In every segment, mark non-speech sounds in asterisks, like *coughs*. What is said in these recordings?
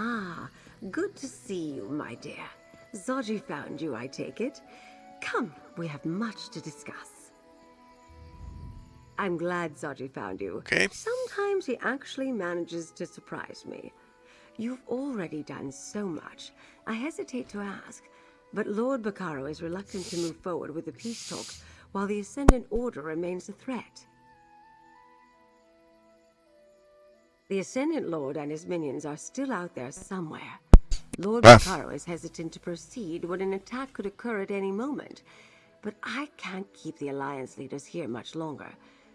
Ah, good to see you, my dear. Zaji found you, I take it. Come, we have much to discuss. I'm glad Zaji found you. Okay. Sometimes he actually manages to surprise me. You've already done so much. I hesitate to ask, but Lord Bacaro is reluctant to move forward with the peace talks while the Ascendant Order remains a threat. The Ascendant Lord and his minions are still out there somewhere. Lord. Bacaro is hesitant to proceed when an attack could occur at any moment. But I can't keep the Alliance leaders here much longer.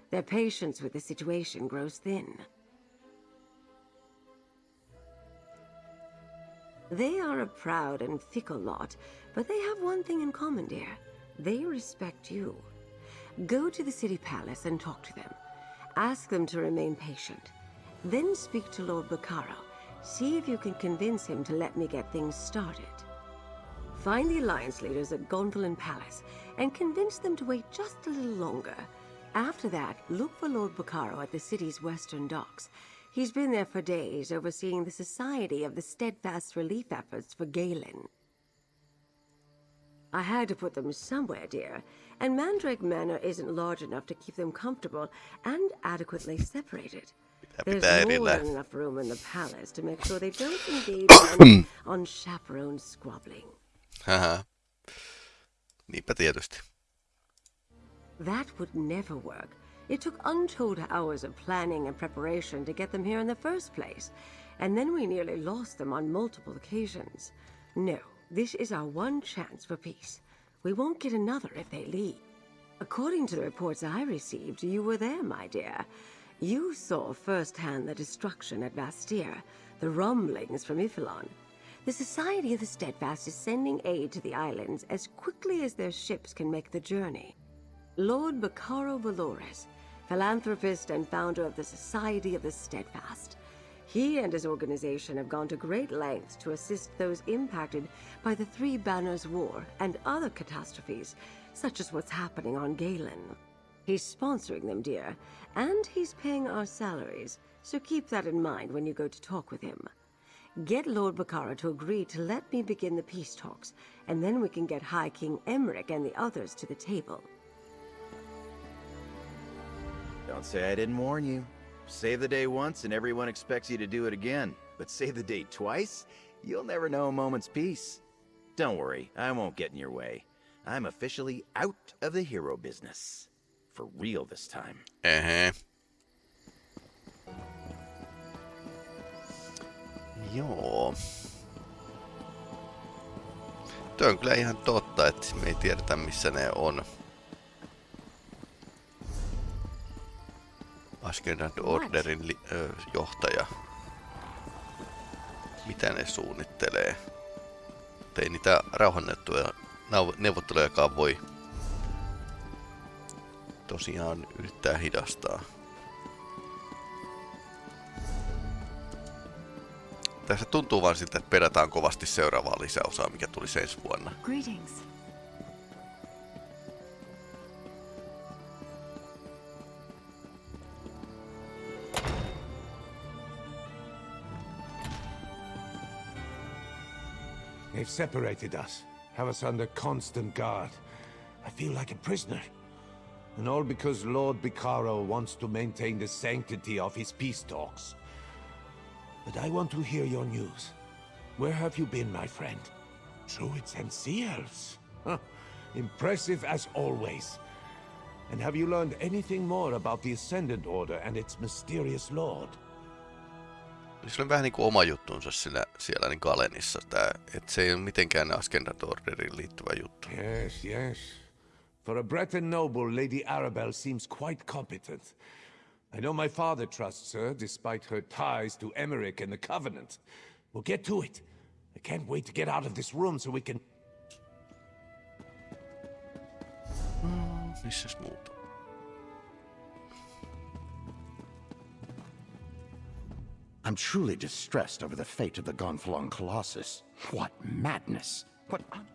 Their patience with the situation grows thin. They are a proud and fickle lot, but they have one thing in common, dear. They respect you. Go to the city palace and talk to them. Ask them to remain patient. Then speak to Lord Bacaro. See if you can convince him to let me get things started. Find the Alliance leaders at Gonfalon Palace and convince them to wait just a little longer. After that, look for Lord Bacaro at the city's western docks. He's been there for days, overseeing the Society of the Steadfast Relief efforts for Galen. I had to put them somewhere, dear, and Mandrake Manor isn't large enough to keep them comfortable and adequately separated. There's more than enough room in the palace to make sure they don't engage *coughs* in unchaperoned squabbling. Uh-huh. Haha. Niinpä tietysti. That would never work. It took untold hours of planning and preparation to get them here in the first place, and then we nearly lost them on multiple occasions. No, this is our one chance for peace. We won't get another if they leave. According to the reports I received, you were there, my dear. You saw firsthand the destruction at Vastir, the rumblings from Y'ffelon. The Society of the Steadfast is sending aid to the islands as quickly as their ships can make the journey. Lord Bacaro Valores, philanthropist and founder of the Society of the Steadfast. He and his organization have gone to great lengths to assist those impacted by the Three Banners War and other catastrophes, such as what's happening on Galen. He's sponsoring them, dear, and he's paying our salaries, so keep that in mind when you go to talk with him. Get Lord Bacaro to agree to let me begin the peace talks, and then we can get High King Emeric and the others to the table. Don't say I didn't warn you. Save the day once and everyone expects you to do it again. But save the day twice? You'll never know a moment's peace. Don't worry, I won't get in your way. I'm officially out of the hero business. For real this time. Ehe. Joo. Tuo on kyllä ihan totta, että me ei tiedetä missä ne on. Ascendant Orderin li- ö, johtaja. Mitä ne suunnittelee? Ei niitä rauhanneuvotteluja nau- neuvottelujakaan voi tosiaan yrittää hidastaa. Tässä tuntuu vaan siltä, että perätään kovasti seuraavaa lisäosaa, mikä tuli ensi vuonna. Greetings. They've separated us, have us under constant guard. I feel like a prisoner. And all because Lord Bacaro wants to maintain the sanctity of his peace talks. But I want to hear your news. Where have you been, my friend? Druids and Sea Elves? Huh. Impressive as always. And have you learned anything more about the Ascendant Order and its mysterious lord? Sillä on vähän niinku oma juttunsa sillä, siellä niin Galenissa, tää, että se ei ole mitenkään Ascendant Orderiin liittyvä juttu. Yes, yes. For a Breton noble, Lady Arabelle seems quite competent. I know my father trusts her, despite her ties to Emeric and the Covenant. We'll get to it. I can't wait to get out of this room so we can... Missäs muuta? I'm truly distressed over the fate of the Gonfalon Colossus. What madness! What un-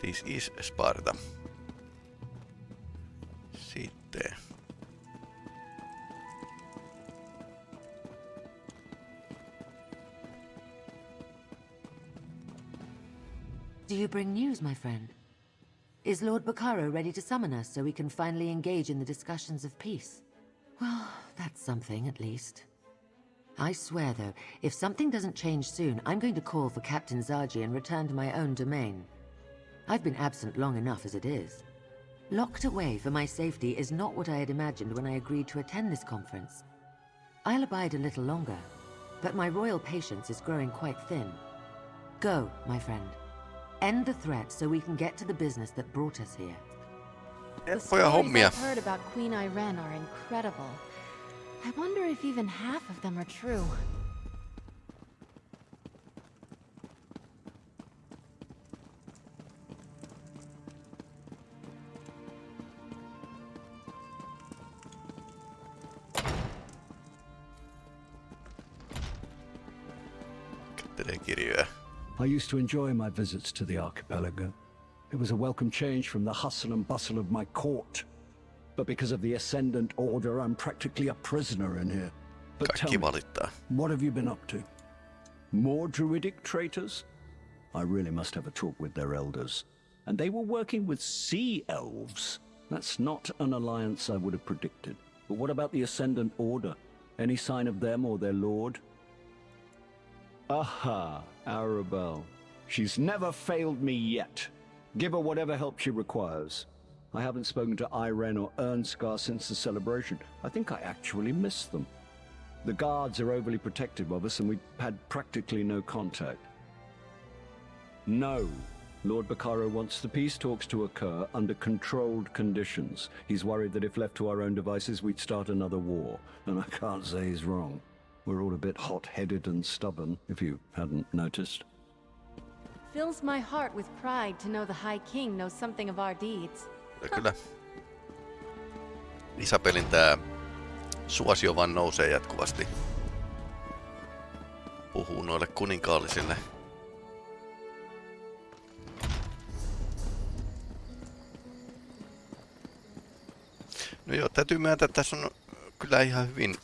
this is Sparta. Sitten. Do you bring news, my friend? Is Lord Bacaro ready to summon us so we can finally engage in the discussions of peace? Well, that's something, at least. I swear, though, if something doesn't change soon, I'm going to call for Captain Zaji and return to my own domain. I've been absent long enough as it is. Locked away for my safety is not what I had imagined when I agreed to attend this conference. I'll abide a little longer, but my royal patience is growing quite thin. Go, my friend. End the threat so we can get to the business that brought us here. The stories hommia. I've heard about Queen Ayrenn are incredible. I wonder if even half of them are true. Used to enjoy my visits to the archipelago. It was a welcome change from the hustle and bustle of my court. But because of the Ascendant Order, I'm practically a prisoner in here. But tell me, valittaa. what have you been up to? More druidic traitors? I really must have a talk with their elders. And they were working with sea elves. That's not an alliance I would have predicted. But what about the Ascendant Order? Any sign of them or their lord? Aha, Arabelle. She's never failed me yet. Give her whatever help she requires. I haven't spoken to Ayrenn or Ernskar since the celebration. I think I actually miss them. The guards are overly protective of us and we've had practically no contact. No. Lord Bacaro wants the peace talks to occur under controlled conditions. He's worried that if left to our own devices, we'd start another war. And I can't say he's wrong. We're all a bit hot-headed and stubborn, if you hadn't noticed. Fills my heart with pride to know the High King knows something of our deeds. Kyllä Isabelin tää suosio vaan nousee jatkuvasti. Puhuu noille kuninkaallisille. No joo, täytyy myöntää, että tässä on kyllä ihan hyvin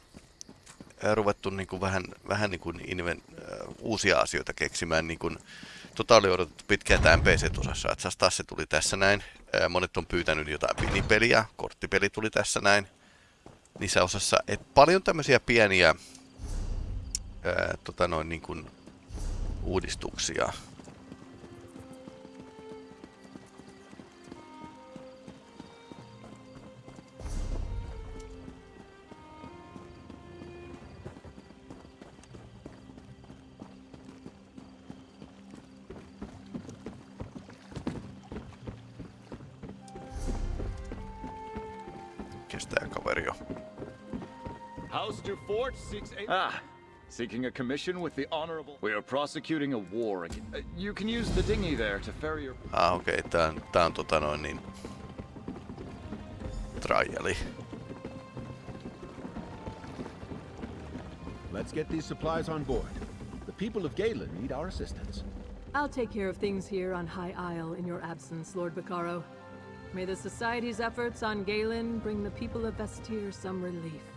ruvettu niin kuin vähän, vähän niin kuin inven, ää, uusia asioita keksimään. Niin kuin, tota oli odotettu pitkään tämä NPC-osassa, että taas se tuli tässä näin. Ää, monet on pyytänyt jotain pinipeliä, korttipeli tuli tässä näin. Niissä osassa, et paljon tämmöisiä pieniä ää, tota noin niin kuin uudistuksia. House du Fort seeks a... Ah, seeking a commission with the Honorable... We are prosecuting a war again. Uh, you can use the dinghy there to ferry your... Ah, okei, okay. tää on, tää on tota noin niin... Triali. Let's get these supplies on board. The people of Galen need our assistance. I'll take care of things here on High Isle in your absence, Lord Bacaro. May the Society's efforts on Galen bring the people of Vastir some relief.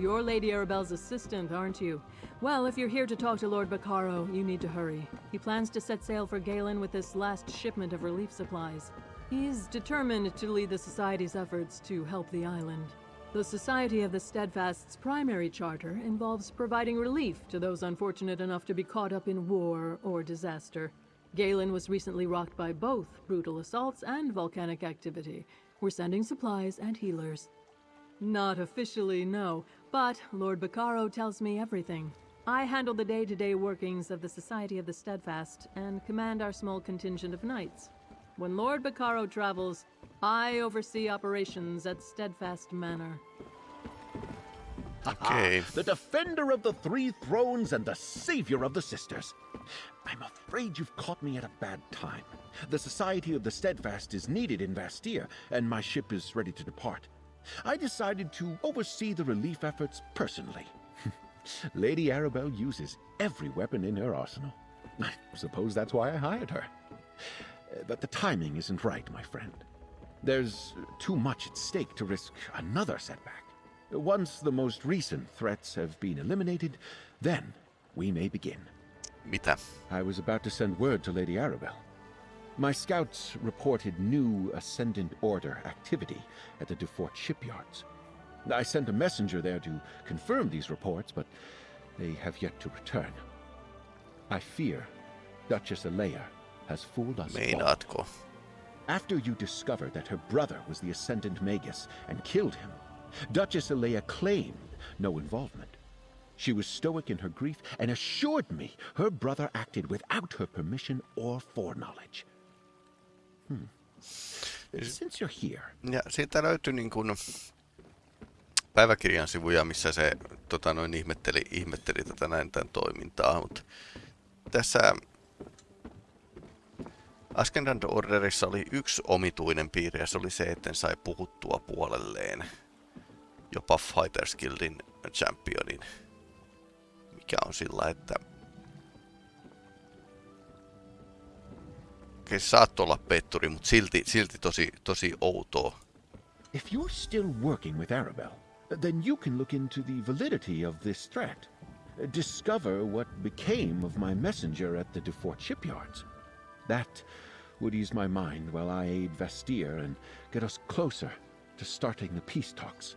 You're Lady Arabelle's assistant, aren't you? Well, if you're here to talk to Lord Bacaro, you need to hurry. He plans to set sail for Galen with this last shipment of relief supplies. He's determined to lead the Society's efforts to help the island. The Society of the Steadfast's primary charter involves providing relief to those unfortunate enough to be caught up in war or disaster. Galen was recently rocked by both brutal assaults and volcanic activity. We're sending supplies and healers. Not officially, no, but Lord Bacaro tells me everything. I handle the day to day workings of the Society of the Steadfast and command our small contingent of knights. When Lord Bacaro travels, I oversee operations at Steadfast Manor. Okei. The defender of the three thrones and the savior of the sisters. I'm afraid you've caught me at a bad time. The Society of the Steadfast is needed in Vastir, and my ship is ready to depart. I decided to oversee the relief efforts personally. *laughs* Lady Arabelle uses every weapon in her arsenal. I suppose that's why I hired her. Uh, But the timing isn't right, my friend. There's too much at stake to risk another setback. Once the most recent threats have been eliminated, then we may begin. Mitä? I was about to send word to Lady Arabelle. My scouts reported new Ascendant Order activity at the Dufort shipyards. I sent a messenger there to confirm these reports, but they have yet to return. I fear Duchess Alea has fooled us all. Meinaatko? After you discovered that her brother was the Ascendant Magus and killed him, Duchess Alea claimed no involvement. She was stoic in her grief and assured me her brother acted without her permission or foreknowledge. Hmm. Since you're here. Ja siitä löytyi niin kuin päiväkirjan sivuja, missä se tota, noin ihmetteli, ihmetteli tätä näin tämän toimintaa, mutta tässä Askendant Orderissa oli yksi omituinen piirre ja se oli se, että sai puhuttua puolelleen jopa Fighters Guildin championin, mikä on sillä, että Olla petturi, mutta silti, silti tosi, tosi outoa. If you're still working with Arabelle, then you can look into the validity of this threat. Discover what became of my messenger at the Dufort shipyards. That would ease my mind while I aid Vastir and get us closer to starting the peace talks.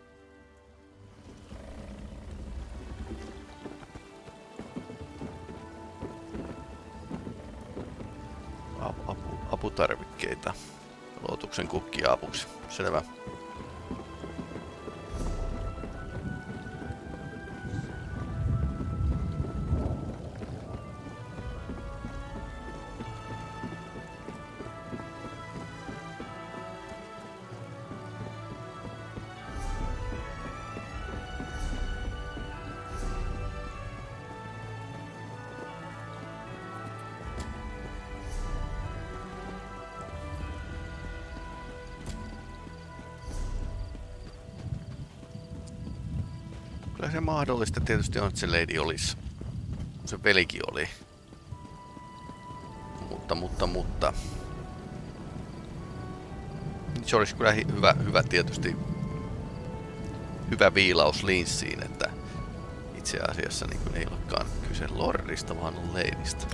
Apu, aputarvikkeita. Lootuksen kukkia apuksi. Selvä. Kyllä se mahdollista tietysti on, että se lady olisi. Se velikin oli. Mutta, mutta, mutta. Se olisi kyllä hyvä, hyvä tietysti hyvä viilaus linssiin, että itse asiassa niin ei olekaan kyse Lordista, vaan on Leidistä.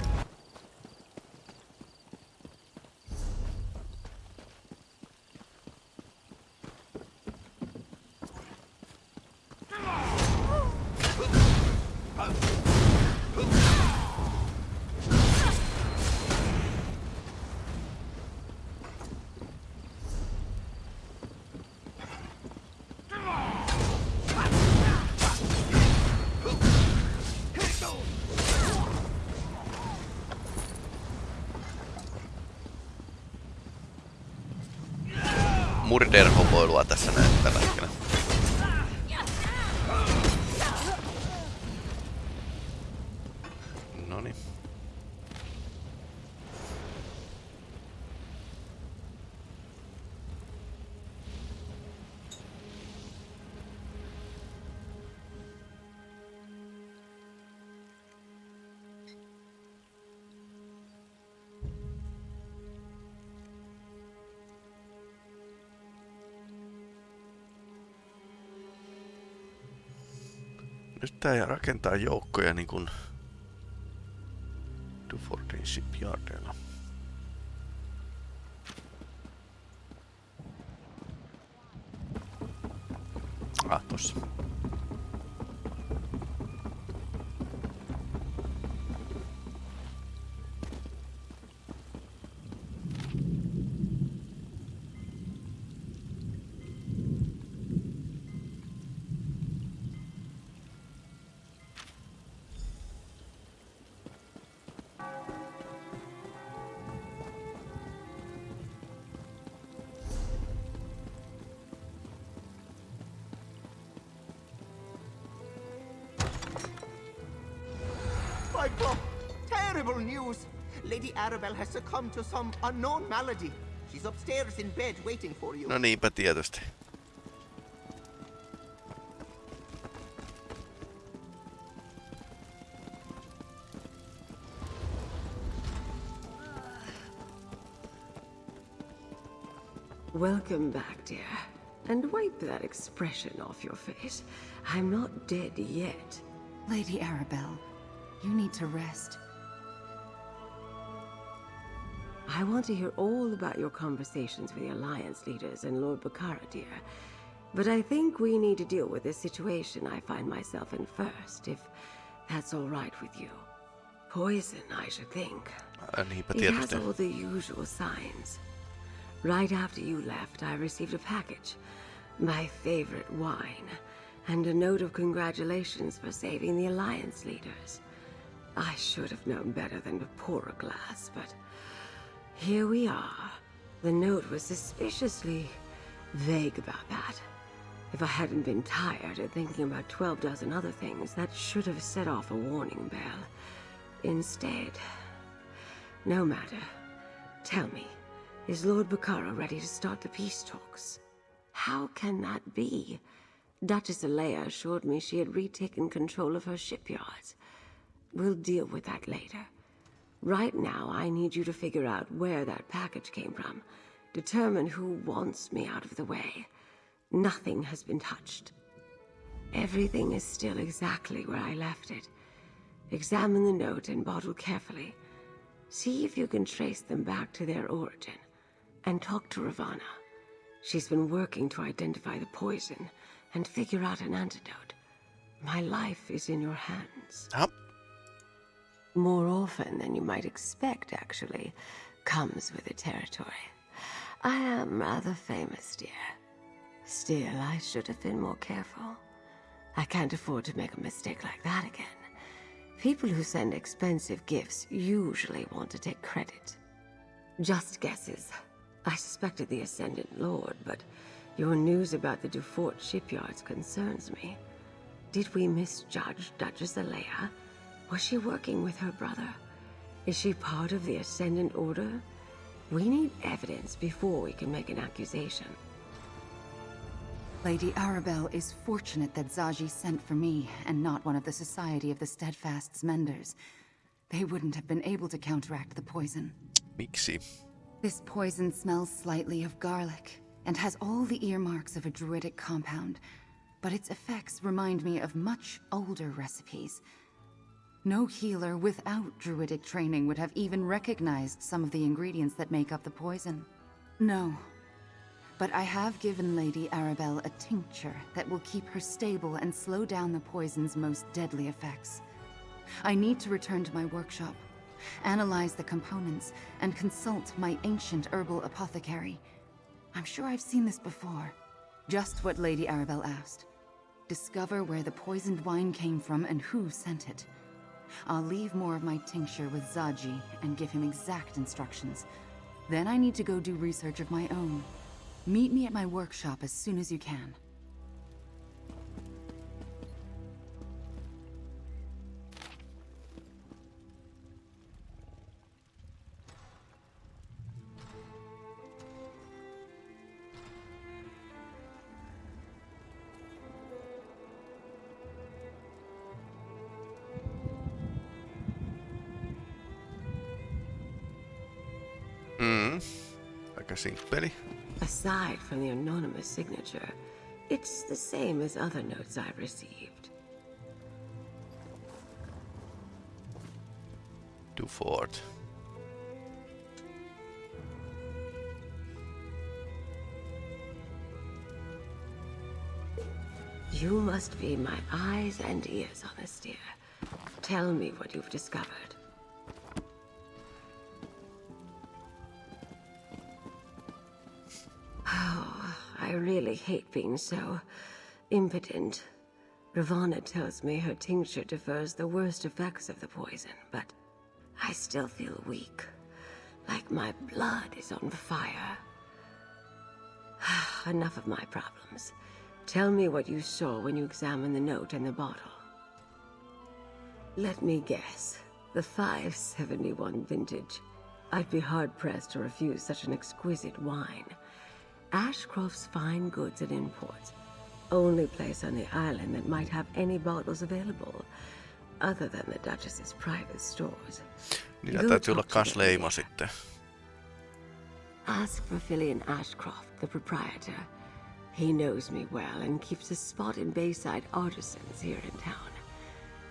Tää rakentaa joukkoja niin kuin Dufordin shipyardilla. Terrible news! Lady Arabelle has succumbed to some unknown malady. She's upstairs in bed waiting for you. No niinpä tietysti. Welcome back, dear. And wipe that expression off your face. I'm not dead yet. Lady Arabelle, you need to rest. I want to hear all about your conversations with the Alliance leaders and Lord Bacaro, dear. But I think we need to deal with this situation I find myself in first, if that's all right with you. Poison, I should think. It has all the usual signs. Right after you left, I received a package. My favorite wine. And a note of congratulations for saving the Alliance leaders. I should have known better than to pour a glass, but here we are. The note was suspiciously vague about that. If I hadn't been tired of thinking about 12 dozen other things, that should have set off a warning bell. Instead, no matter. Tell me, is Lord Bacaro ready to start the peace talks? How can that be? Duchess Alea assured me she had retaken control of her shipyards. We'll deal with that later. Right now, I need you to figure out where that package came from. Determine who wants me out of the way. Nothing has been touched. Everything is still exactly where I left it. Examine the note and bottle carefully. See if you can trace them back to their origin. And talk to Ravana. She's been working to identify the poison and figure out an antidote. My life is in your hands. Jaha. More often than you might expect, actually, comes with the territory. I am rather famous, dear. Still, I should have been more careful. I can't afford to make a mistake like that again. People who send expensive gifts usually want to take credit. Just guesses. I suspected the Ascendant Lord, but your news about the Dufort shipyards concerns me. Did we misjudge Duchess Alea? Was she working with her brother? Is she part of the Ascendant Order? We need evidence before we can make an accusation. Lady Arabelle is fortunate that Zaji sent for me and not one of the Society of the Steadfast's Menders. They wouldn't have been able to counteract the poison. Miksi? This poison smells slightly of garlic and has all the earmarks of a druidic compound, but its effects remind me of much older recipes. No healer without druidic training would have even recognized some of the ingredients that make up the poison. No. But I have given Lady Arabelle a tincture that will keep her stable and slow down the poison's most deadly effects. I need to return to my workshop, analyze the components, and consult my ancient herbal apothecary. I'm sure I've seen this before. Just what Lady Arabelle asked. Discover where the poisoned wine came from and who sent it. I'll leave more of my tincture with Zaji and give him exact instructions. Then I need to go do research of my own. Meet me at my workshop as soon as you can. Aside from the anonymous signature, it's the same as other notes I've received. Dufort. You must be my eyes and ears on this, dear. Tell me what you've discovered. Really hate being so impotent. Ravana tells me her tincture defers the worst effects of the poison, but I still feel weak. Like my blood is on fire. *sighs* Enough of my problems. Tell me what you saw when you examined the note and the bottle. Let me guess. The 571 vintage. I'd be hard-pressed to refuse such an exquisite wine. Ashcroft's Fine Goods and Imports. Only place on the island that might have any bottles available, other than the Duchess's private stores. Niillä Go täytyy olla kans leima sitten. Ask for Fillion Ashcroft, the proprietor. He knows me well and keeps a spot in Bayside Artisans here in town.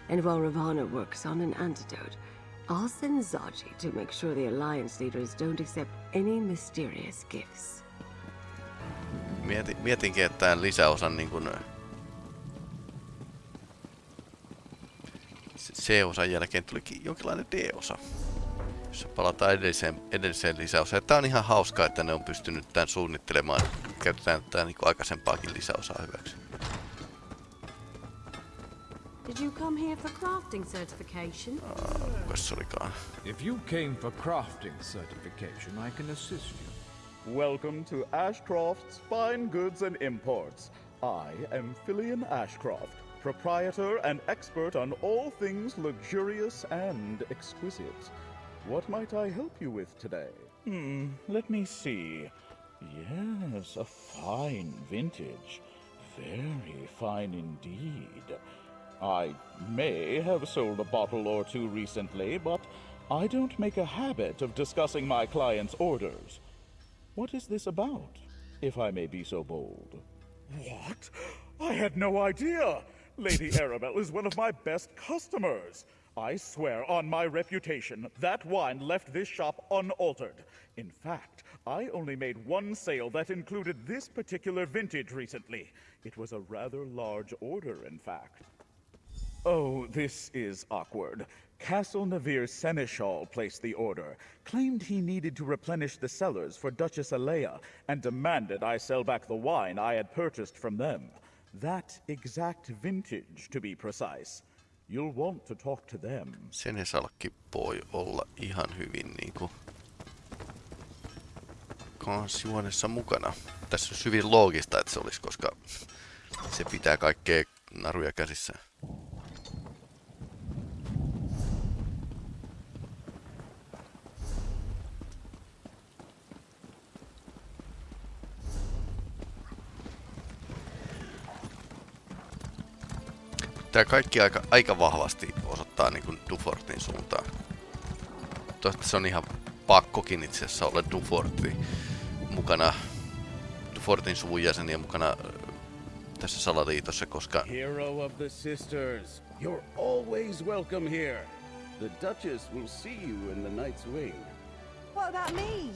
And while Ravana works on an antidote, I'll send Zaji to make sure the Alliance leaders don't accept any mysterious gifts. Mietin, mietinkin, että tämän lisäosan niin kuin, C-osan jälkeen tulikin jonkinlainen D-osa. Jossa palataan edelliseen, edelliseen lisäosaan. Tämä on ihan hauskaa, että ne on pystynyt tämän suunnittelemaan. Käytetään tätä niin aikaisempaakin lisäosaa hyväksi. Did you come here for crafting certification? Kukas se olikaan? If you came for crafting certification, I can assist you. Welcome to Ashcroft's Fine Goods and Imports. I am Filian Ashcroft, proprietor and expert on all things luxurious and exquisite. What might I help you with today? Hmm, let me see. Yes, a fine vintage. Very fine indeed. I may have sold a bottle or two recently, but I don't make a habit of discussing my clients' orders. What is this about, if I may be so bold? What? I had no idea! Lady *laughs* Arabelle is one of my best customers. I swear on my reputation, that wine left this shop unaltered. In fact, I only made one sale that included this particular vintage recently. It was a rather large order, in fact. Oh, this is awkward. Castle Seneschal placed the order, claimed he needed to replenish the cellars for Duchess Alea, and demanded I sell back the wine I had purchased from them. That exact vintage, to be precise. You'll want to talk to them. Senesalkki voi olla ihan hyvin niinku kansijuonessa mukana. Tässä on hyvin loogista, että se olisi, koska se pitää kaikkea naruja käsissä. Tää kaikki aika, aika vahvasti osoittaa niin kuin Dufortin suuntaan. Toivottavasti se on ihan pakkokin itse asiassa olla Duforti mukana, Dufortin suvun jäseniä mukana äh, tässä salaliitossa, koska... Hero of the sisters, you're always welcome here. The Duchess will see you in the Night's Wing. What about me?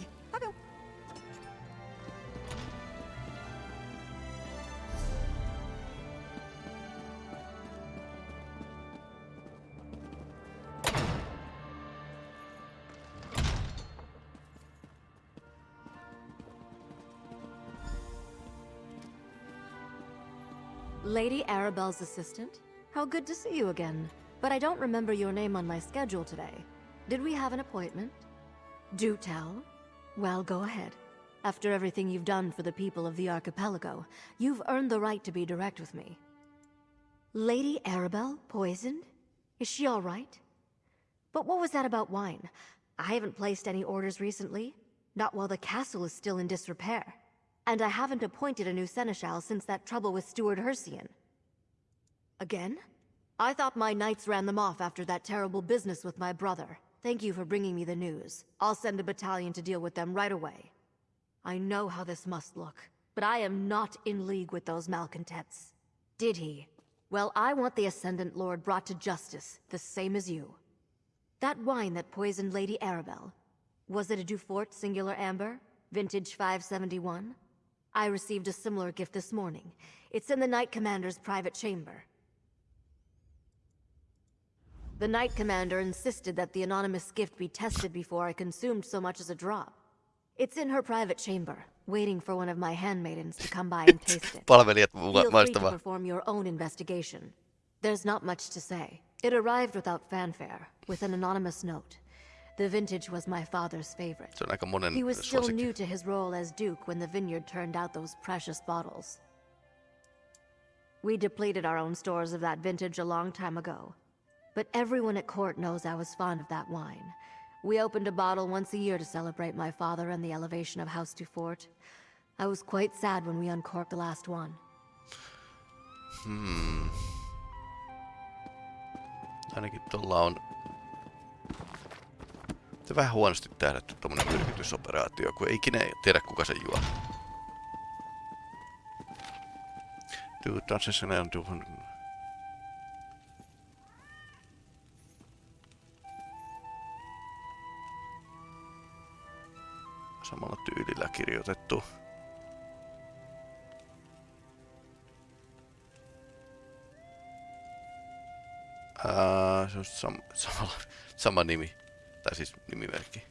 Lady Arabelle's assistant? How good to see you again. But I don't remember your name on my schedule today. Did we have an appointment? Do tell. Well, go ahead. After everything you've done for the people of the archipelago, you've earned the right to be direct with me. Lady Arabelle poisoned? Is she all right? But what was that about wine? I haven't placed any orders recently. Not while the castle is still in disrepair. And I haven't appointed a new seneschal since that trouble with Steward Hercian. Again? I thought my knights ran them off after that terrible business with my brother. Thank you for bringing me the news. I'll send a battalion to deal with them right away. I know how this must look, but I am not in league with those malcontents. Did he? Well, I want the Ascendant Lord brought to justice, the same as you. That wine that poisoned Lady Arabelle, was it a Dufort Singular Amber? Vintage 571? I received a similar gift this morning. It's in the Knight Commander's private chamber. The Knight Commander insisted that the anonymous gift be tested before I consumed so much as a drop. It's in her private chamber, waiting for one of my handmaidens to come by and *laughs* taste it. Palvelijat Feel free to perform your own investigation. There's not much to say. It arrived without fanfare, with an anonymous note. The vintage was my father's favorite. Se on aika monen He was still new to his role as Duke when the vineyard turned out those precious bottles. We depleted our own stores of that vintage a long time ago. But everyone at court knows I was fond of that wine. We opened a bottle once a year to celebrate my father and the elevation of House Dufort. I was quite sad when we uncorked the last one. Hmm. Ainakin tuolla on... Se vähän huonosti tähdätty tommonen myrkytysoperaatio, kun ei ikinä tiedä kuka se juo. Du tanssisen on tuhun... Samalla tyylillä kirjoitettu. Ää, se on sam *laughs* samalla, sama nimi. Tai siis nimimerkki.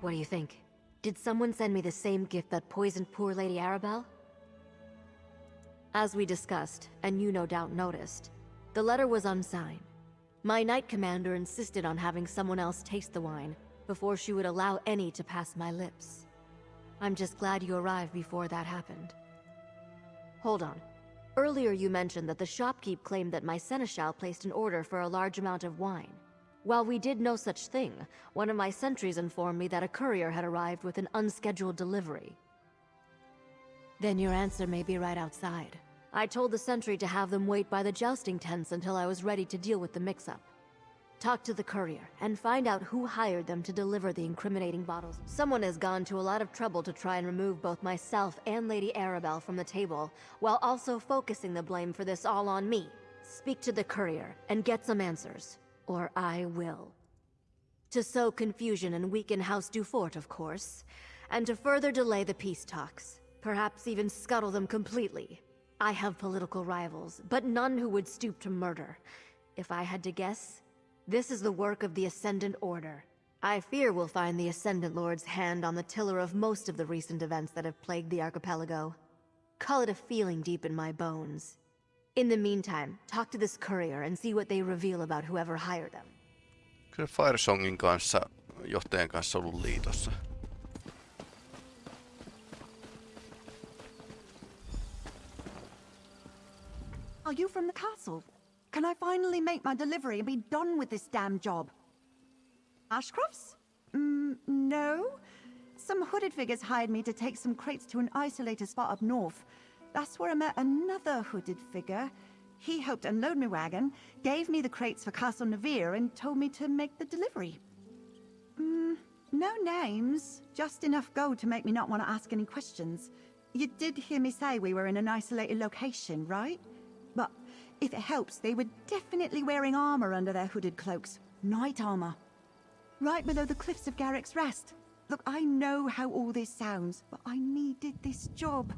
What do you think? Did someone send me the same gift that poisoned poor Lady Arabelle? As we discussed, and you no doubt noticed, the letter was unsigned. My Knight Commander insisted on having someone else taste the wine before she would allow any to pass my lips. I'm just glad you arrived before that happened. Hold on. Earlier you mentioned that the shopkeep claimed that my seneschal placed an order for a large amount of wine. While we did no such thing, one of my sentries informed me that a courier had arrived with an unscheduled delivery. Then your answer may be right outside. I told the sentry to have them wait by the jousting tents until I was ready to deal with the mix-up. Talk to the courier, and find out who hired them to deliver the incriminating bottles. Someone has gone to a lot of trouble to try and remove both myself and Lady Arabelle from the table, while also focusing the blame for this all on me. Speak to the courier, and get some answers. Or I will. To sow confusion and weaken House Dufort, of course. And to further delay the peace talks. Perhaps even scuttle them completely. I have political rivals, but none who would stoop to murder. If I had to guess, this is the work of the Ascendant Order. I fear we'll find the Ascendant Lord's hand on the tiller of most of the recent events that have plagued the archipelago. Call it a feeling deep in my bones. In the meantime, talk to this courier and see what they reveal about whoever hired them. Kyllä Firesongin kanssa, johtajan kanssa ollut liitossa. Are you from the castle? Can I finally make my delivery and be done with this damn job? Ashcrofts? Mm, no. Some hooded figures hired me to take some crates to an isolated spot up north. That's where I met another hooded figure. He helped unload my wagon, gave me the crates for Castle Navire, and told me to make the delivery. Mm, no names, just enough gold to make me not want to ask any questions. You did hear me say we were in an isolated location, right? But if it helps, they were definitely wearing armor under their hooded cloaks. Night armor. Right below the cliffs of Garrick's Rest. Look, I know how all this sounds, but I needed this job.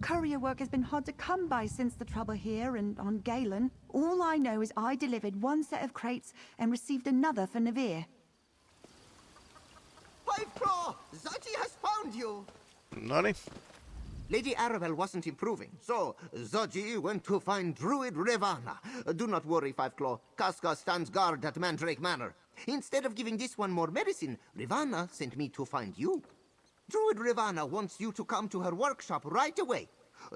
Courier work has been hard to come by since the trouble here and on Galen. All I know is I delivered one set of crates and received another for Navire. Five Claw! Zaji has found you! Noni. Lady Arabelle wasn't improving, so Zaji went to find Druid Ravana. Do not worry, Five Claw. Casca stands guard at Mandrake Manor. Instead of giving this one more medicine, Ravana sent me to find you. Druid Ravana wants you to come to her workshop right away.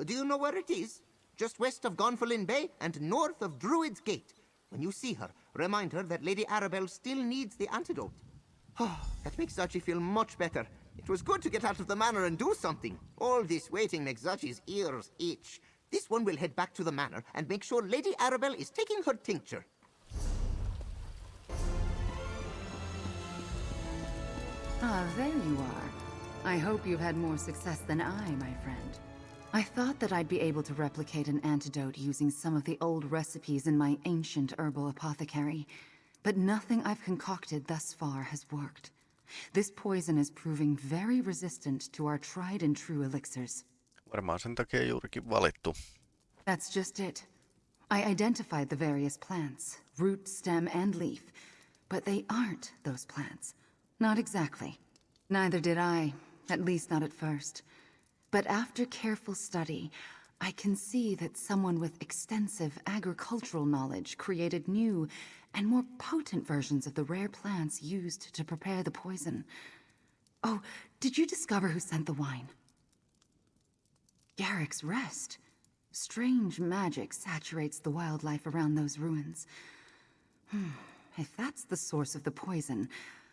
Do you know where it is? Just west of Gonfalon Bay and north of Druid's Gate. When you see her, remind her that Lady Arabelle still needs the antidote. *sighs* Oh, that makes Zaji feel much better. It was good to get out of the manor and do something. All this waiting makes Zaji's ears itch. This one will head back to the manor and make sure Lady Arabelle is taking her tincture. Ah, there you are. I hope you've had more success than I, my friend. I thought that I'd be able to replicate an antidote using some of the old recipes in my ancient herbal apothecary, but nothing I've concocted thus far has worked. This poison is proving very resistant to our tried and true elixirs. Varmaan sen takia juurikin valittu. That's just it. I identified the various plants, root, stem, and leaf, but they aren't those plants. Not exactly. Neither did I, at least not at first. But after careful study, I can see that someone with extensive agricultural knowledge created new and more potent versions of the rare plants used to prepare the poison. Oh, did you discover who sent the wine? Garrick's Rest. Strange magic saturates the wildlife around those ruins. Hmm. If that's the source of the poison,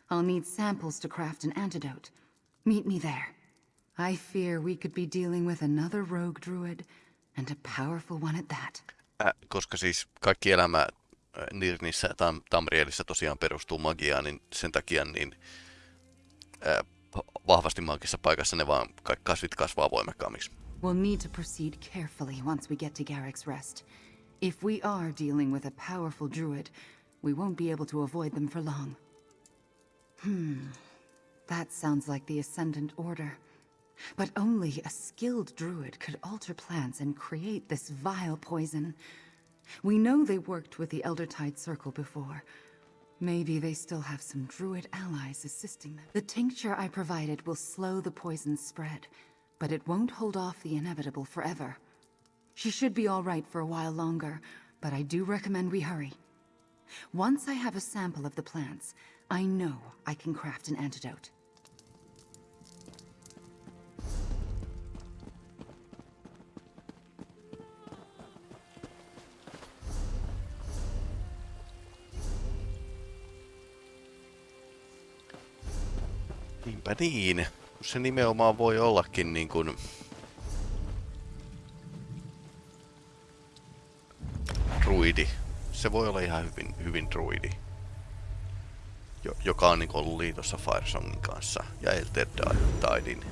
I'll need samples to craft an antidote. Meet me there. I fear we could be dealing with another rogue druid, and a powerful one at that. Äh, koska siis kaikki elämä Nirnissä ja Tam- Tamrielissä tosiaan perustuu magiaan, niin sen takia niin ää, vahvasti maagisessa paikassa ne vaan kaikki kasvit kasvaa voimakkaammiksi. We'll need to proceed carefully once we get to Garrick's Rest. If we are dealing with a powerful druid, we won't be able to avoid them for long. Hmm. That sounds like the Ascendant Order. But only a skilled druid could alter plants and create this vile poison. We know they worked with the Eldertide Circle before. Maybe they still have some druid allies assisting them. The tincture I provided will slow the poison's spread, but it won't hold off the inevitable forever. She should be all right for a while longer, but I do recommend we hurry. Once I have a sample of the plants, I know I can craft an antidote. Niinpä niin. Se nimenomaan voi ollakin niin kuin... Druidi. Se voi olla ihan hyvin, hyvin druidi. Jo, joka on niin ollut liitossa Firesongin kanssa ja Elder Tidein.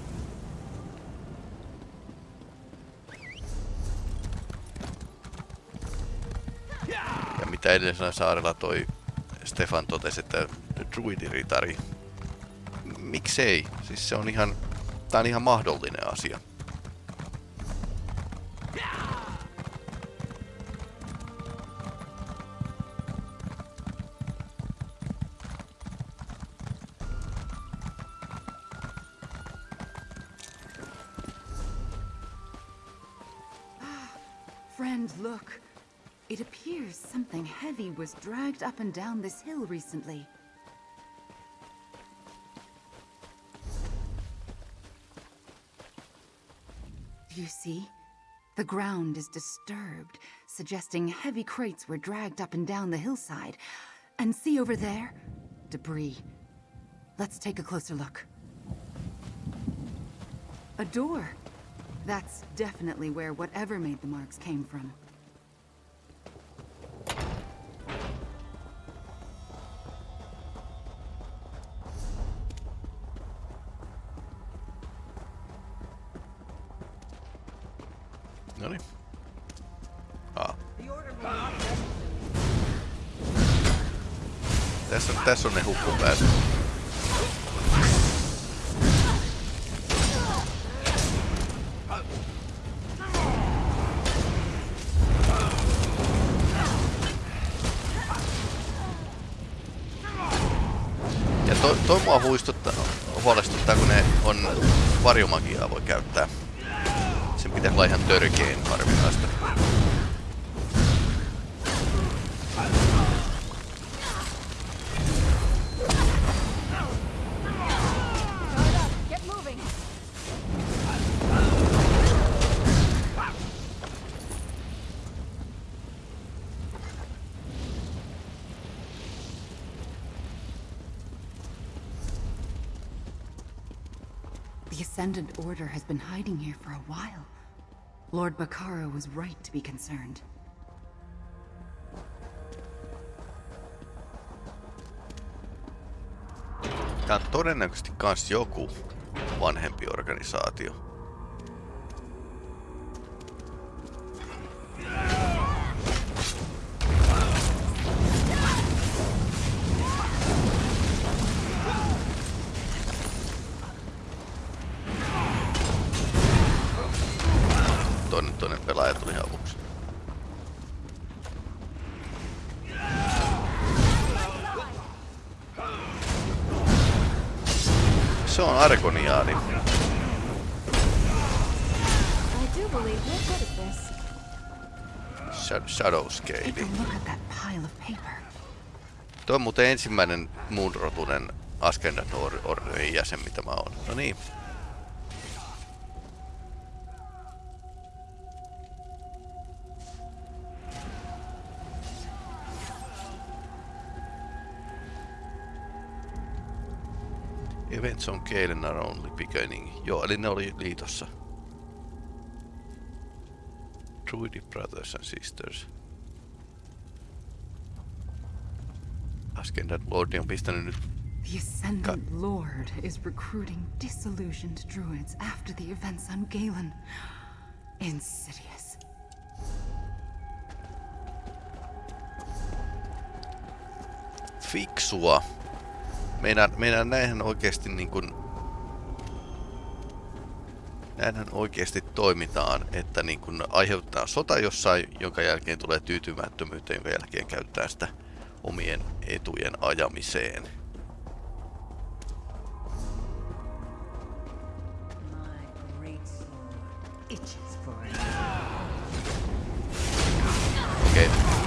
Ja mitä edellisellä saarella toi Stefan totesi, että druidiritari miksei? Siis se on ihan, tää on ihan mahdollinen asia. Ah, friend, look. It appears something heavy was dragged up and down this hill recently. You see? The ground is disturbed, suggesting heavy crates were dragged up and down the hillside. And see over there? Debris. Let's take a closer look. A door. That's definitely where whatever made the marks came from. Tässä on, ne hukkupäät. Ja toi, toi mua huistuttaa, huolestuttaa, kun ne on varjomagiaa voi käyttää. Sen pitäisi olla ihan törkeen harvinaista. Ascendant Order has been hiding here for a while. Lord Bacaro was right to be concerned. Tää on todennäköisesti kans joku vanhempi organisaatio. Tuo on muuten ensimmäinen muunrotunen Or- Orderin jäsen, mitä mä oon. No niin. Events on Galen are only beginning. Joo, eli ne oli liitossa. Druidic Brothers and Sisters. Ascendant Lordi on pistänyt nyt The Ascendant Lord is recruiting disillusioned druids after the events on Galen. Insidious. fiksua. Meidän, meidän näinhän oikeasti niin kuin... Näinhän oikeasti toimitaan, että niin kuin aiheuttaa sota jossain, jonka jälkeen tulee tyytymättömyyttä, jonka jälkeen käyttää sitä omien etujen ajamiseen. Okei. Okay.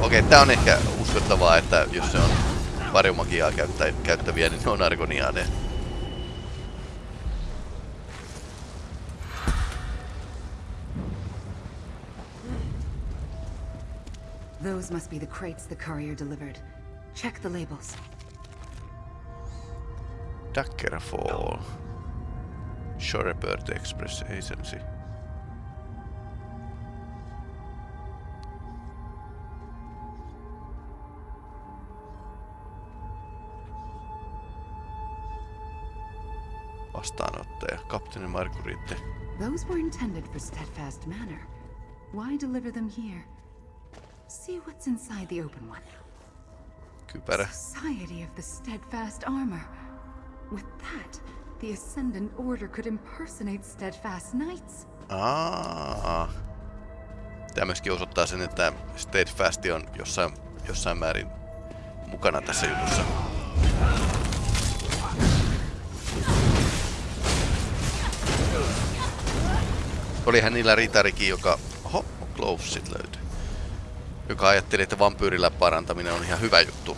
Okei, okay, tää on ehkä uskottavaa, että jos se on varjomagiaa käyttä, käyttäviä, niin ne on argoniaaneja. Those must be the crates the courier delivered. Check the labels. Daggerfall. Shorebird Express Agency. Vastaanottaja, kapteeni Marguerite. Those were intended for Steadfast Manor. Why deliver them here? See what's inside the open one. Kypärä. Society of the Steadfast Armor. With that, the Ascendant Order could impersonate Steadfast Knights. Aa. Tämä myöskin osoittaa sen, että Steadfast on jossain, jossain määrin mukana tässä jutussa. Olihan niillä ritarikin, joka... Oho, glovesit löytyy. Joka ajatteli, että vampyyrillä parantaminen on ihan hyvä juttu.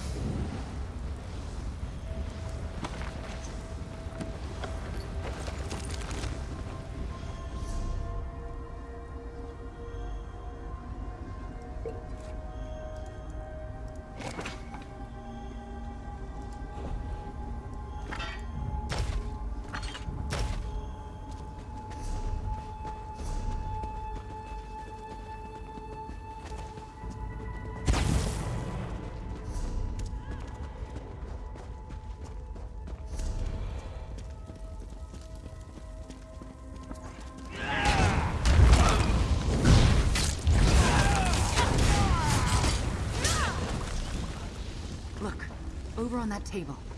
On that table.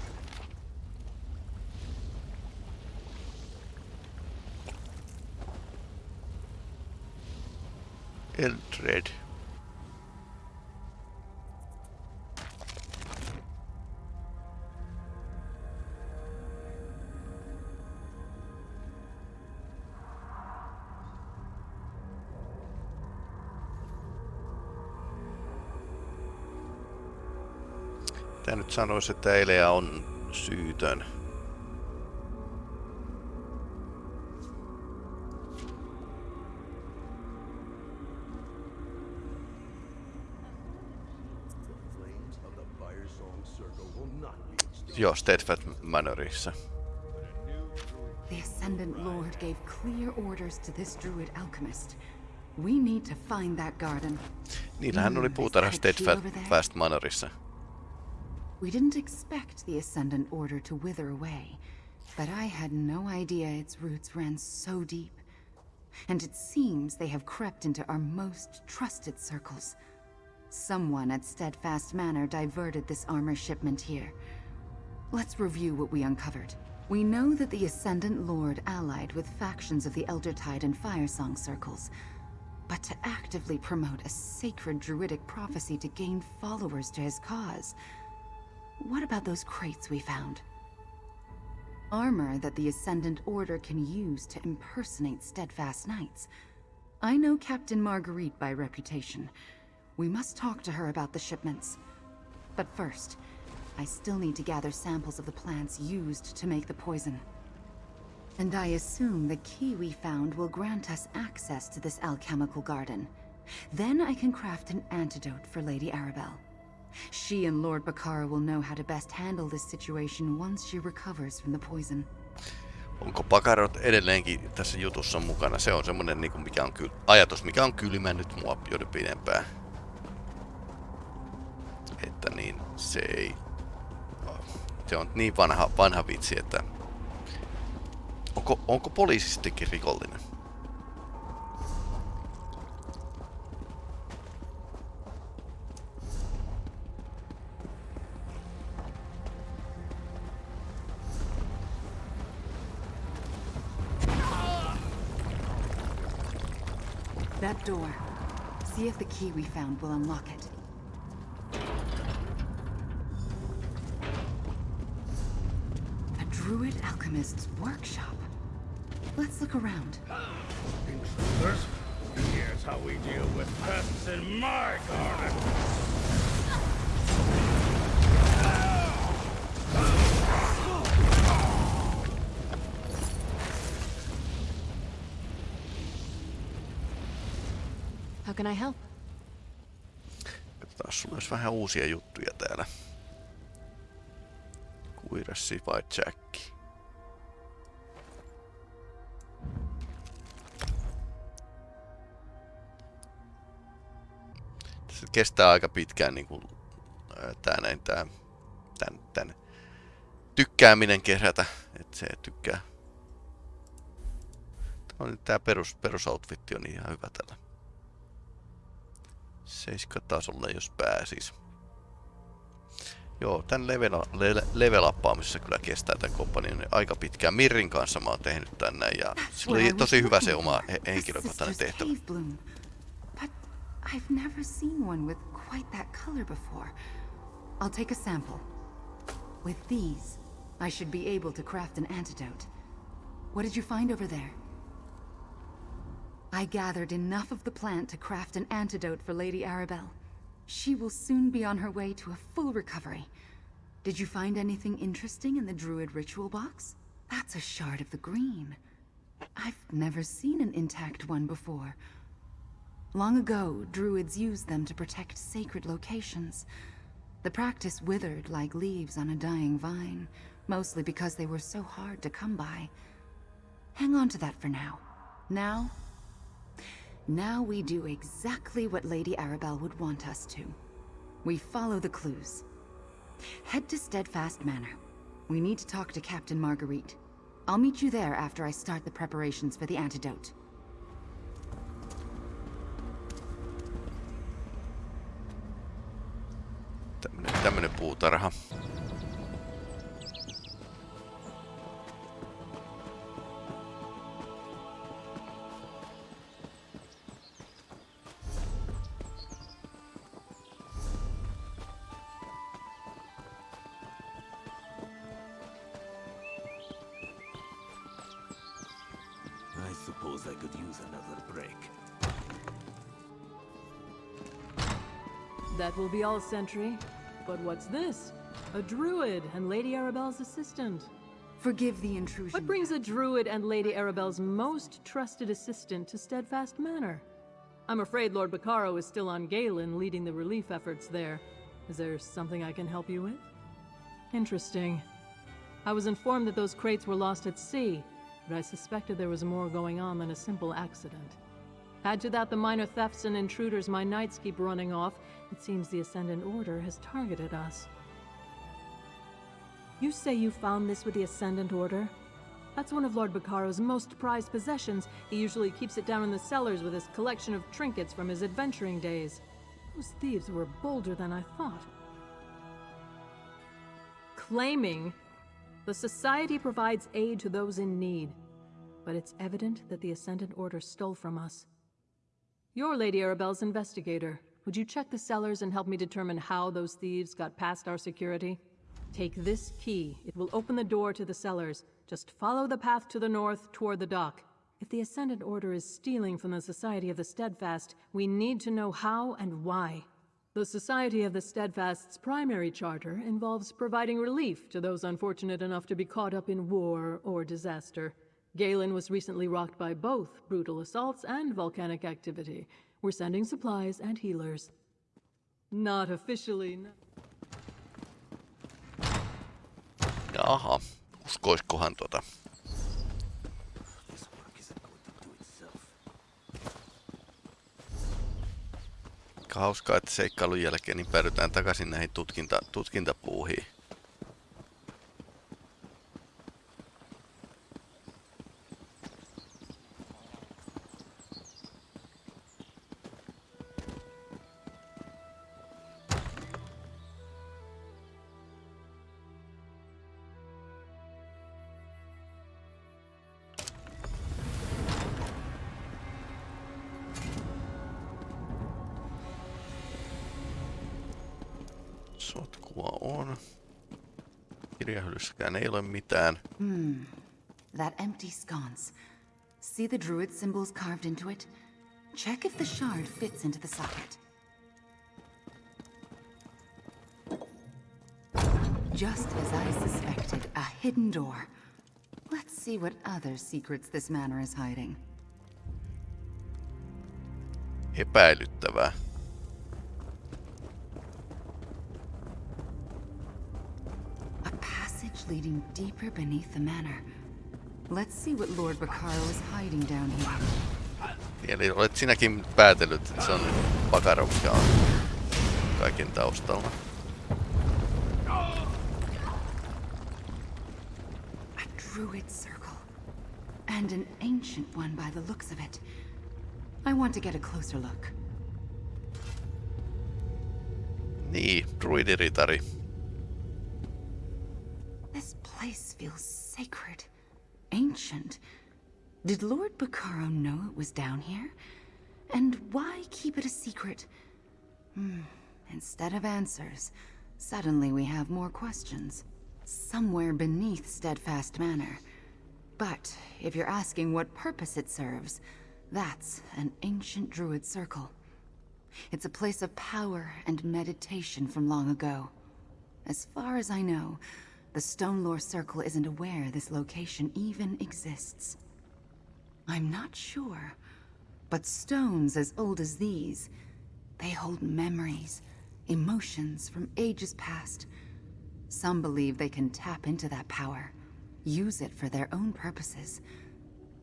Sanoisi, että Elea on syytön. Joo, Steadfast Manorissa. The Ascendant Lord gave clear orders to this druid alchemist. We need to find that garden. Niillähän oli puutarha Steadfast Manorissa. We didn't expect the Ascendant Order to wither away, but I had no idea its roots ran so deep. And it seems they have crept into our most trusted circles. Someone at Steadfast Manor diverted this armor shipment here. Let's review what we uncovered. We know that the Ascendant Lord allied with factions of the Eldertide and Firesong circles. But to actively promote a sacred druidic prophecy to gain followers to his cause, what about those crates we found? Armor that the Ascendant Order can use to impersonate Steadfast Knights. I know Captain Marguerite by reputation. We must talk to her about the shipments. But first, I still need to gather samples of the plants used to make the poison. And I assume the key we found will grant us access to this alchemical garden. Then I can craft an antidote for Lady Arabelle. She and Lord Bakara will know how to best handle this situation once she recovers from the poison. Onko Pakarot edelleenkin tässä jutussa mukana? Se on semmonen niinku, mikä on ky- ajatus, mikä on kylmännyt mua jo pidempään. Että niin, se ei se on niin vanha, vanha vitsi, että onko, onko poliisistikin rikollinen? Door. See if the key we found will unlock it. A druid alchemist's workshop. Let's look around. Intruders, here's how we deal with pests in my garden. How can I help? Katsotaan, sulla olisi vähän uusia juttuja täällä. Kuirassi vai Jacki? Se kestää aika pitkään niin kuin, tää näin, tää, tän, tän tykkääminen kerätä, että se tykkää. Tämä on nyt tää perus, perusoutfitti on ihan hyvä tällä. 7 tasolle, jos pääsis. Joo, tän level, le, level uppaamisessa kyllä kestää tämän kompanion aika pitkään. Mirrin kanssa mä oon tehnyt tänne ja se oli tosi hyvä se oma he, henkilökohtainen tehtävä. I've never seen one with quite that color before. I'll take a sample. With these, I should be able to craft an antidote. What did you find over there? I gathered enough of the plant to craft an antidote for Lady Arabelle. She will soon be on her way to a full recovery. Did you find anything interesting in the druid ritual box? That's a shard of the green. I've never seen an intact one before. Long ago, druids used them to protect sacred locations. The practice withered like leaves on a dying vine, mostly because they were so hard to come by. Hang on to that for now. Now, now we do exactly what Lady Arabelle would want us to. We follow the clues. Head to Steadfast Manor. We need to talk to Captain Marguerite. I'll meet you there after I start the preparations for the antidote. Tämmönen, tämmönen puutarha. That will be all, Sentry. But what's this? A druid and Lady Arabelle's assistant. Forgive the intrusion. What brings a druid and Lady Arabelle's most trusted assistant to Steadfast Manor? I'm afraid Lord Bacaro is still on Galen leading the relief efforts there. Is there something I can help you with? Interesting. I was informed that those crates were lost at sea, but I suspected there was more going on than a simple accident. Add to that the minor thefts and intruders my knights keep running off, it seems the Ascendant Order has targeted us. You say you found this with the Ascendant Order? That's one of Lord Bacaro's most prized possessions. He usually keeps it down in the cellars with his collection of trinkets from his adventuring days. Those thieves were bolder than I thought. Claiming the Society provides aid to those in need, but it's evident that the Ascendant Order stole from us. You're Lady Arabelle's investigator. Would you check the cellars and help me determine how those thieves got past our security? Take this key. It will open the door to the cellars. Just follow the path to the north toward the dock. If the Ascendant Order is stealing from the Society of the Steadfast, we need to know how and why. The Society of the Steadfast's primary charter involves providing relief to those unfortunate enough to be caught up in war or disaster. Galen was recently rocked by both brutal assaults and volcanic activity. We're sending supplies and healers. Not officially. No. Jaha, uskoiskohan tota. Aika hauskaa, että seikkailun jälkeen niin päädytään takaisin näihin tutkinta, tutkintapuuhiin. Ei ole mitään. Hmm. That empty sconce. See the druid symbols carved into it? Check if the shard fits into the socket. Just as I suspected, a hidden door. Let's see what other secrets this manor is hiding. Epäilyttävää. A passage leading deeper beneath the manor. Let's see what Lord Bacaro is hiding down here. Eli olet sinäkin päätellyt, että se on Bakaro, mikä on kaiken taustalla. A druid circle. And an ancient one by the looks of it. I want to get a closer look. Niin, druidiritari. Sacred. Ancient. Did Lord Bacaro know it was down here? And why keep it a secret? Hmm. Instead of answers, suddenly we have more questions. Somewhere beneath Steadfast Manor. But if you're asking what purpose it serves, that's an ancient druid circle. It's a place of power and meditation from long ago. As far as I know, the Stonelore Circle isn't aware this location even exists. I'm not sure, but stones as old as these, they hold memories, emotions from ages past. Some believe they can tap into that power, use it for their own purposes.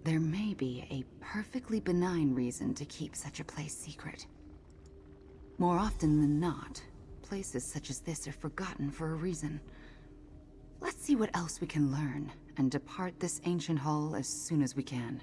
There may be a perfectly benign reason to keep such a place secret. More often than not, places such as this are forgotten for a reason. Let's see what else we can learn, and depart this ancient hall as soon as we can.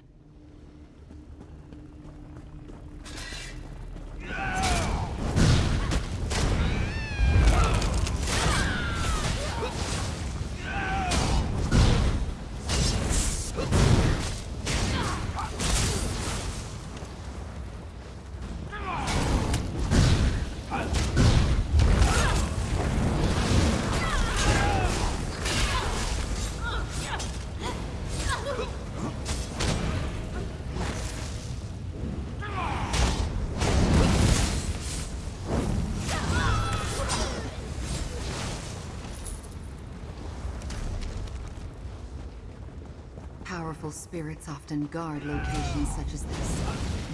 Spirits often guard locations such as this.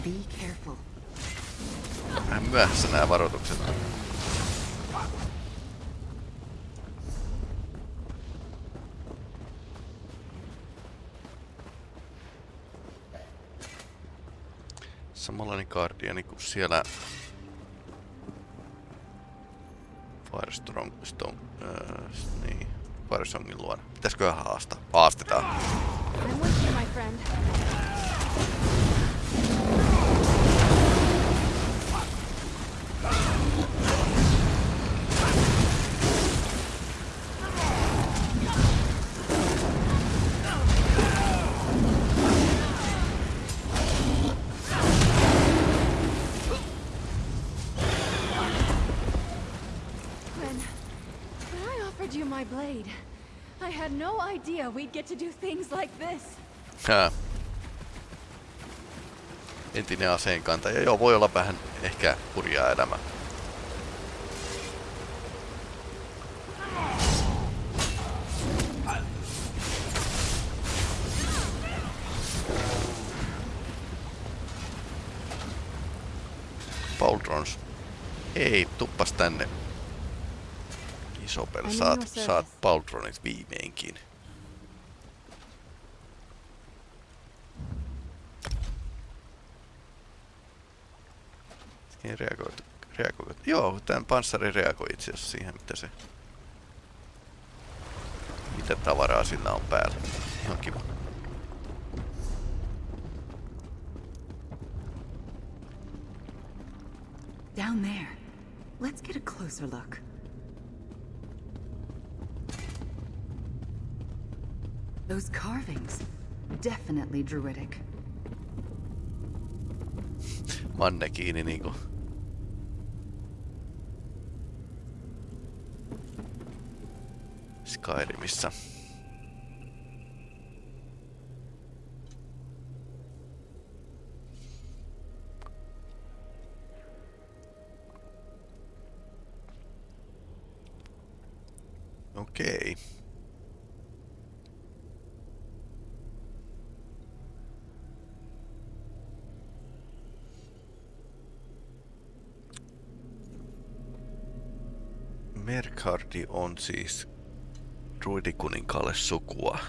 Be careful. Vähän myöhässä nämä varoitukset on. Samanlainen Guardiani kuin siellä Firestorm, Stone, äh, niin, Firesongin luona. Pitäisikö haastaa? Haastetaan. I'm with you, my friend. Hää. Entinen aseenkantaja. Joo, voi olla vähän ehkä hurjaa elämä. Pauldrons. Ei, tuppas tänne. Isopel, I'm in saat, service. saat Pauldronit viimeinkin. Ei reagoitu. reagoitu. Joo, tämän panssari reagoi itse asiassa siihen, mitä se... Mitä tavaraa sillä on päällä. Ihan kiva. Down there. Let's get a closer look. Those carvings. Definitely druidic. Manne kiinni niinku. Skyrimissä. Okei. Okay. Merkardi on siis druidikuninkaalle sukua.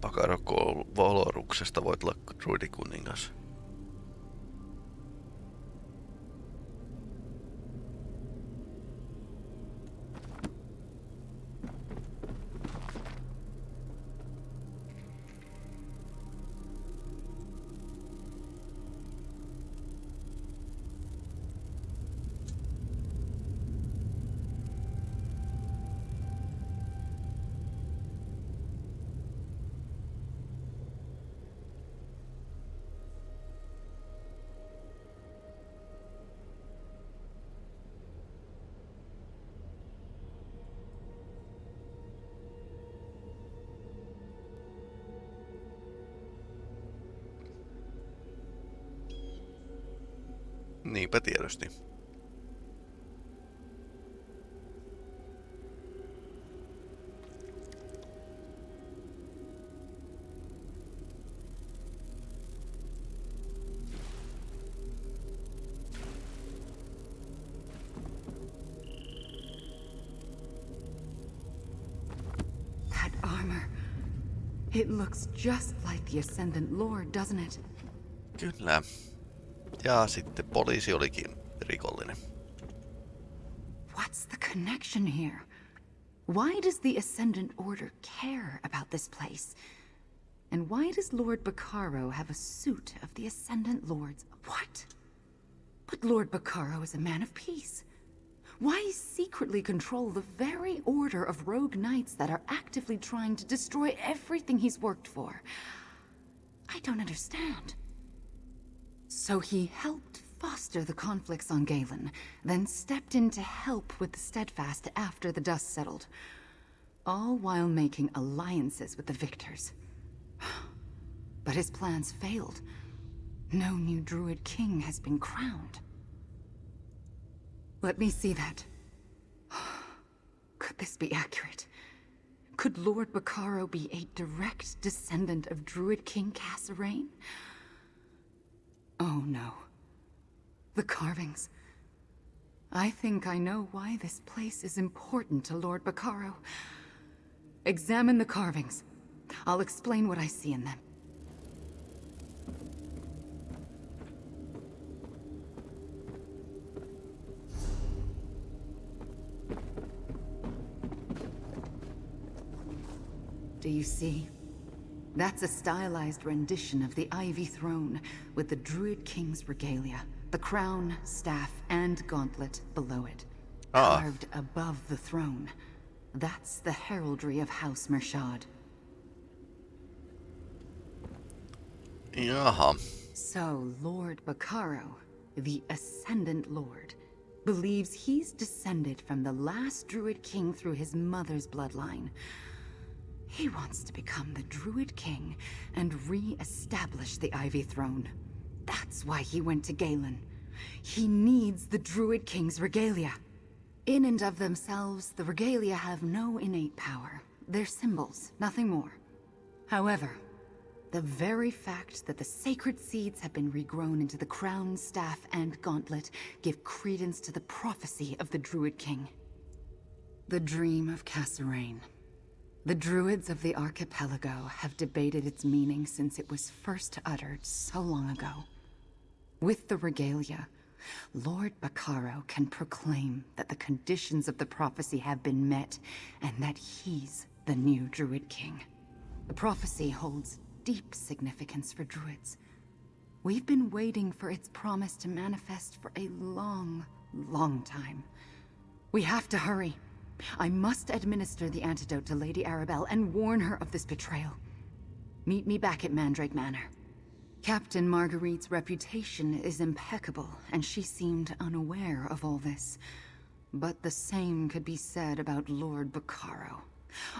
Pakaroko Valoruksesta voit olla druidikuningas. Looks just like the Ascendant Lord, doesn't it? Kyllä. Ja sitten poliisi olikin rikollinen. What's the connection here? Why does the Ascendant Order care about this place? And why does Lord Bacaro have a suit of the Ascendant Lord's? What? But Lord Bacaro is a man of peace. Why secretly control the very order of rogue knights that are actively trying to destroy everything he's worked for? I don't understand. So he helped foster the conflicts on Galen, then stepped in to help with the Steadfast after the dust settled. All while making alliances with the victors. But his plans failed. No new Druid King has been crowned. Let me see that. Could this be accurate? Could Lord Bacaro be a direct descendant of Druid King Cassarain? Oh no. The carvings. I think I know why this place is important to Lord Bacaro. Examine the carvings. I'll explain what I see in them. You see? That's a stylized rendition of the Ivy Throne, with the Druid King's regalia, the crown, staff, and gauntlet below it. Ah. Carved above the throne. That's the heraldry of House Mershad. Jaha. So, Lord Bacaro, the Ascendant Lord, believes he's descended from the last Druid King through his mother's bloodline. He wants to become the Druid King and re-establish the Ivy Throne. That's why he went to Galen. He needs the Druid King's regalia. In and of themselves, the regalia have no innate power. They're symbols, nothing more. However, the very fact that the sacred seeds have been regrown into the crown, staff, and gauntlet give credence to the prophecy of the Druid King. The dream of Cassarain. The Druids of the archipelago have debated its meaning since it was first uttered so long ago. With the regalia, Lord Bacaro can proclaim that the conditions of the prophecy have been met and that he's the new Druid King. The prophecy holds deep significance for Druids. We've been waiting for its promise to manifest for a long, long time. We have to hurry. I must administer the antidote to Lady Arabelle and warn her of this betrayal. Meet me back at Mandrake Manor. Captain Marguerite's reputation is impeccable, and she seemed unaware of all this. But the same could be said about Lord Bacaro.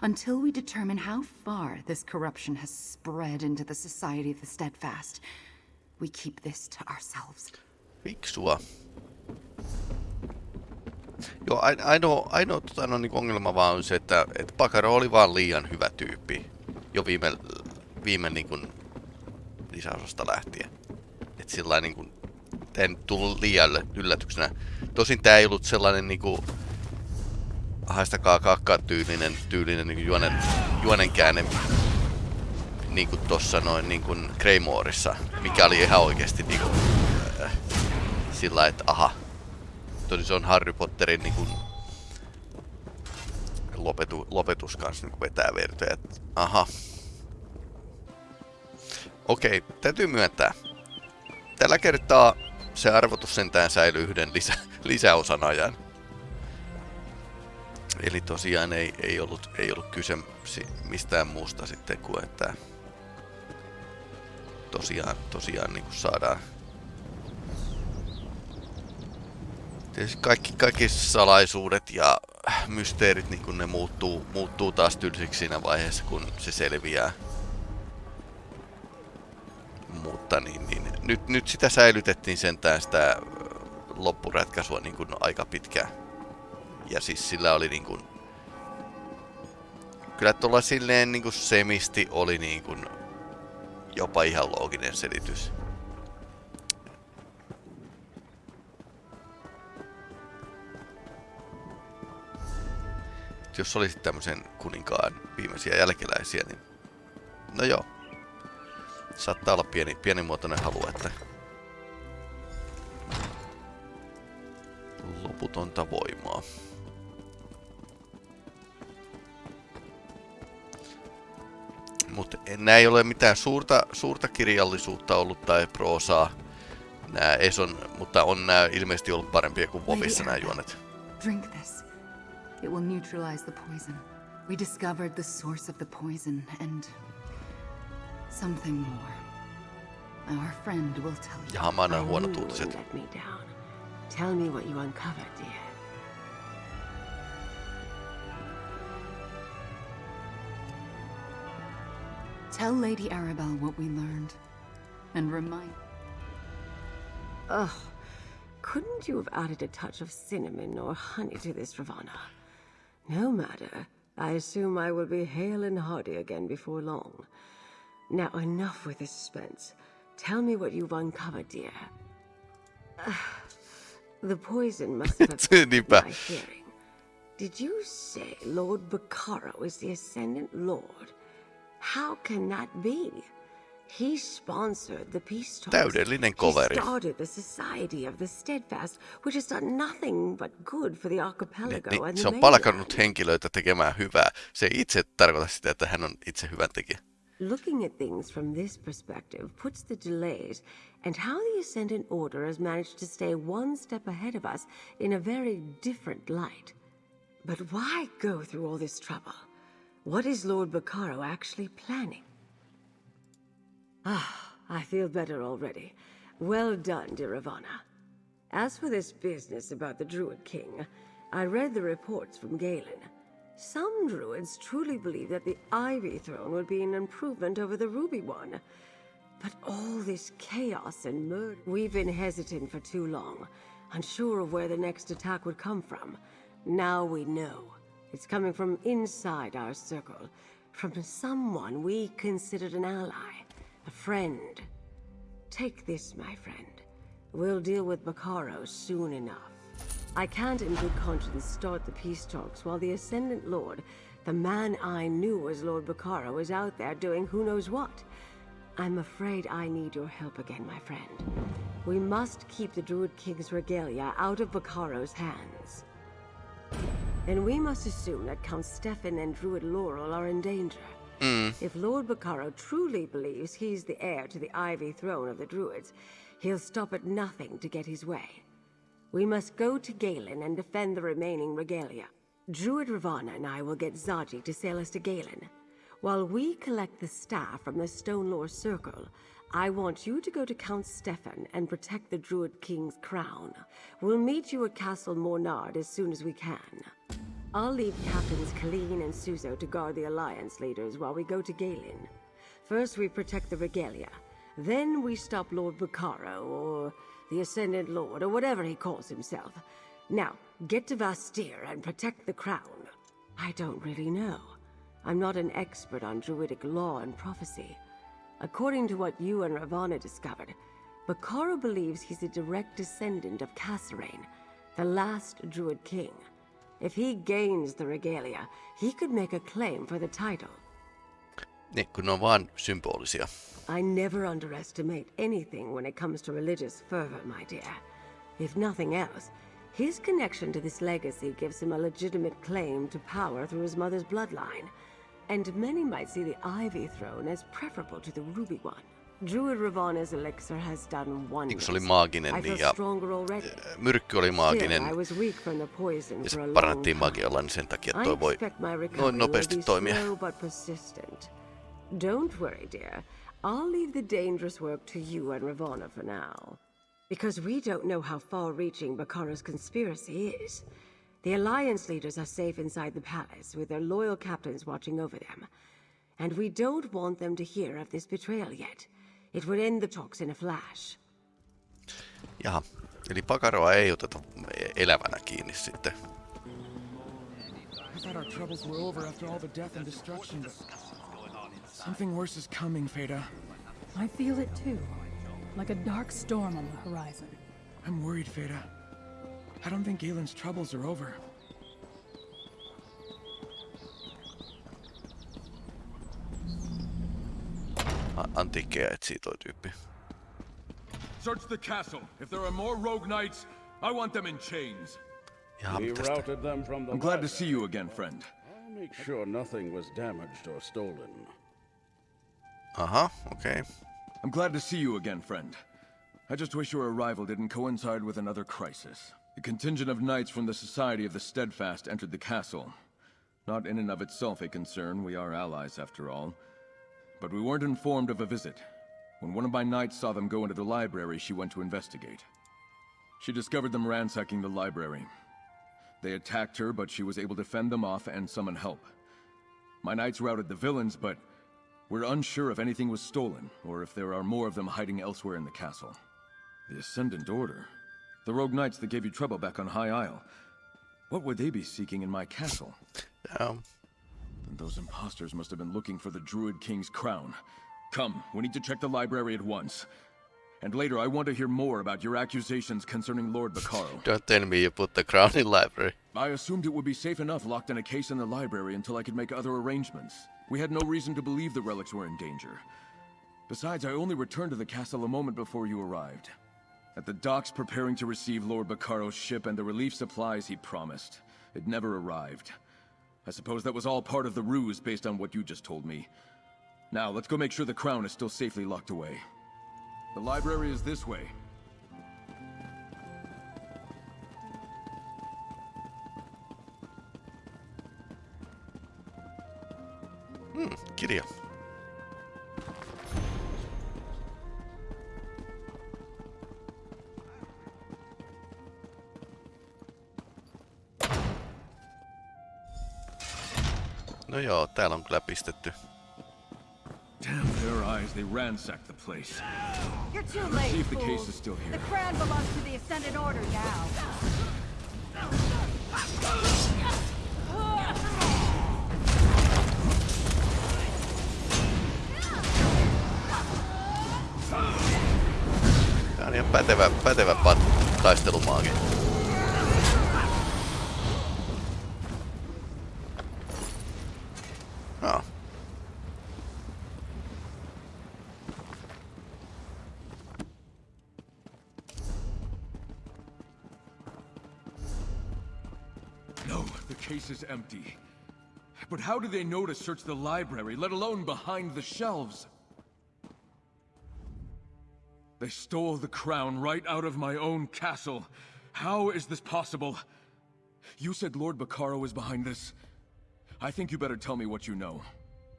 Until we determine how far this corruption has spread into the Society of the Steadfast, we keep this to ourselves. Fiksua. Joo, ainoa, ainoa tota, no, niin ongelma vaan on se, että, että Pakaro oli vaan liian hyvä tyyppi jo viime, viime niin kuin, lisäosasta lähtien. Että sillä niin kuin, en tullut liian yllätyksenä. Tosin tää ei ollut sellainen niin kuin, haistakaa kakkaa tyylinen, tyylinen niin juonen, juonen käänne niin kuin tossa noin niin kuin Greymoreissa, mikä oli ihan oikeasti niin kuin, äh, sillä että aha, tosi se on Harry Potterin niin kuin, lopetu, lopetus kanssa niin vetää vertoja, aha. Okei, täytyy myöntää. Tällä kertaa se arvotus sentään säilyy yhden lisä, lisäosan ajan. Eli tosiaan ei, ei, ollut, ei ollut kyse mistään muusta sitten kuin, että tosiaan, tosiaan niin kuin saadaan Tietysti kaikki, kaikki salaisuudet ja mysteerit niin kun ne muuttuu, muuttuu taas tylsiksi siinä vaiheessa, kun se selviää. Mutta niin, niin, nyt, nyt sitä säilytettiin sentään sitä loppuratkaisua niin kuin aika pitkään. Ja siis sillä oli niin kuin... Kyllä tuolla silleen niin kuin semisti oli niin kuin jopa ihan looginen selitys. Jos olisit tämmöisen kuninkaan viimeisiä jälkeläisiä, niin no joo. Saattaa olla pieni, pienimuotoinen halu, että loputonta voimaa. Mutta nämä ei ole mitään suurta, suurta kirjallisuutta ollut tai proosaa. Nää Eson, mutta on nämä ilmeisesti ollut parempia kuin Vovissa nämä juonet. Drink this. It will neutralize the poison. We discovered the source of the poison and something more. Our friend will tell you. Jaha, mä annan huonot uutiset. Let me down. Tell me what you uncovered, dear. Tell Lady Arabelle what we learned. And remind... Ugh. Couldn't you have added a touch of cinnamon or honey to this, Ravana? No matter. I assume I will be hale and hearty again before long. Now, enough with the suspense. Tell me what you've uncovered, dear. Uh, *sighs* the poison must *laughs* have affected my hearing. Did you say Lord Bacaro is the Ascendant Lord? How can that be? He sponsored the peace talks. Täydellinen. He started the Society of the Steadfast, which has done nothing but good for the archipelago niin, and se the on palkannut henkilöitä tekemään hyvää. Se ei itse tarkoita sitä, että hän on itse hyvän tekijä. Looking at things from this perspective puts the delays and how the Ascendant Order has managed to stay one step ahead of us in a very different light. But why go through all this trouble? What is Lord Bacaro actually planning? Ah, I feel better already. Well done, dear Ivana. As for this business about the Druid King, I read the reports from Galen. Some Druids truly believe that the Ivy Throne would be an improvement over the Ruby one. But all this chaos and murder... We've been hesitant for too long, unsure of where the next attack would come from. Now we know. It's coming from inside our circle, from someone we considered an ally. A friend. Take this, my friend. We'll deal with Bacaro soon enough. I can't in good conscience start the peace talks while the Ascendant Lord, the man I knew as Lord Bacaro, is out there doing who knows what. I'm afraid I need your help again, my friend. We must keep the Druid King's regalia out of Bacaro's hands. And we must assume that Count Stefan and Druid Laurel are in danger. Mm. If Lord Bacaro truly believes he's the heir to the Ivy Throne of the Druids, he'll stop at nothing to get his way. We must go to Galen and defend the remaining regalia. Druid Ravana and I will get Zaji to sail us to Galen. While we collect the staff from the Stone Stonelore Circle, I want you to go to Count Stefan and protect the Druid King's crown. We'll meet you at Castle Mornard as soon as we can. I'll leave Captains Colleen and Suzo to guard the Alliance leaders while we go to Galen. First we protect the Regalia. Then we stop Lord Bacaro, or the Ascendant Lord, or whatever he calls himself. Now, get to Vastir and protect the crown. I don't really know. I'm not an expert on Druidic law and prophecy. According to what you and Ravana discovered, Bacaro believes he's a direct descendant of Kasorayn, the last Druid king. If he gains the regalia, he could make a claim for the title. Niin, kun ne on symbolisia. I never underestimate anything when it comes to religious fervor, my dear. If nothing else, his connection to this legacy gives him a legitimate claim to power through his mother's bloodline. And many might see the Ivy throne as preferable to the Ruby one. Druid Ravana's elixir has done wonders. se oli maaginen niin ja stronger already. myrkky oli maaginen Still, I was weak from the poison ja for a se long parannettiin time. magialla, niin sen takia I toi voi expect my recovery noin nopeasti toimia. slow but persistent. Don't worry, dear. I'll leave the dangerous work to you and Ravana for now. Because we don't know how far-reaching Bacaro's conspiracy is. The Alliance leaders are safe inside the palace, with their loyal captains watching over them. And we don't want them to hear of this betrayal yet. It would end the talks in a flash. Jaha, eli pakaroa ei oteta elävänä kiinni sitten. I thought our troubles were over after all the death and destruction, but something worse is coming, Feda. I feel it too. Like a dark storm on the horizon. I'm worried, Feda. I don't think Galen's troubles are over. Antiikkeja etsii toi tyyppi. Search the castle. If there are more rogue knights, I want them in chains. Jaha, We mitäs routed them from the I'm glad to see you again, friend. I'll make sure nothing was damaged or stolen. Uh-huh, Okay. I'm glad to see you again, friend. I just wish your arrival didn't coincide with another crisis. A contingent of knights from the Society of the Steadfast entered the castle. Not in and of itself a concern, we are allies after all. But we weren't informed of a visit. When one of my knights saw them go into the library, she went to investigate. She discovered them ransacking the library. They attacked her, but she was able to fend them off and summon help. My knights routed the villains, but we're unsure if anything was stolen, or if there are more of them hiding elsewhere in the castle. The Ascendant Order? The rogue knights that gave you trouble back on High Isle. What would they be seeking in my castle? Um. Then those imposters must have been looking for the Druid King's crown. Come, we need to check the library at once. And later, I want to hear more about your accusations concerning Lord Bacaro. *laughs* Don't tell me you put the crown in the library. I assumed it would be safe enough locked in a case in the library until I could make other arrangements. We had no reason to believe the relics were in danger. Besides, I only returned to the castle a moment before you arrived. At the docks preparing to receive Lord Bacaro's ship and the relief supplies he promised. It never arrived. I suppose that was all part of the ruse based on what you just told me. Now, let's go make sure the crown is still safely locked away. The library is this way. Hmm, kirja. No joo, täällä on kyllä pistetty. Damn their eyes, they ransacked the place. You're too Let's late, see if the fools. case is still The here. crown belongs to the Ascendant Order now. Tää on ihan pätevä, pätevä pat, taistelumaagi. Empty. But how did they know to search the library, let alone behind the shelves? They stole the crown right out of my own castle. How is this possible? You said Lord Bacaro is behind this. I think you better tell me what you know.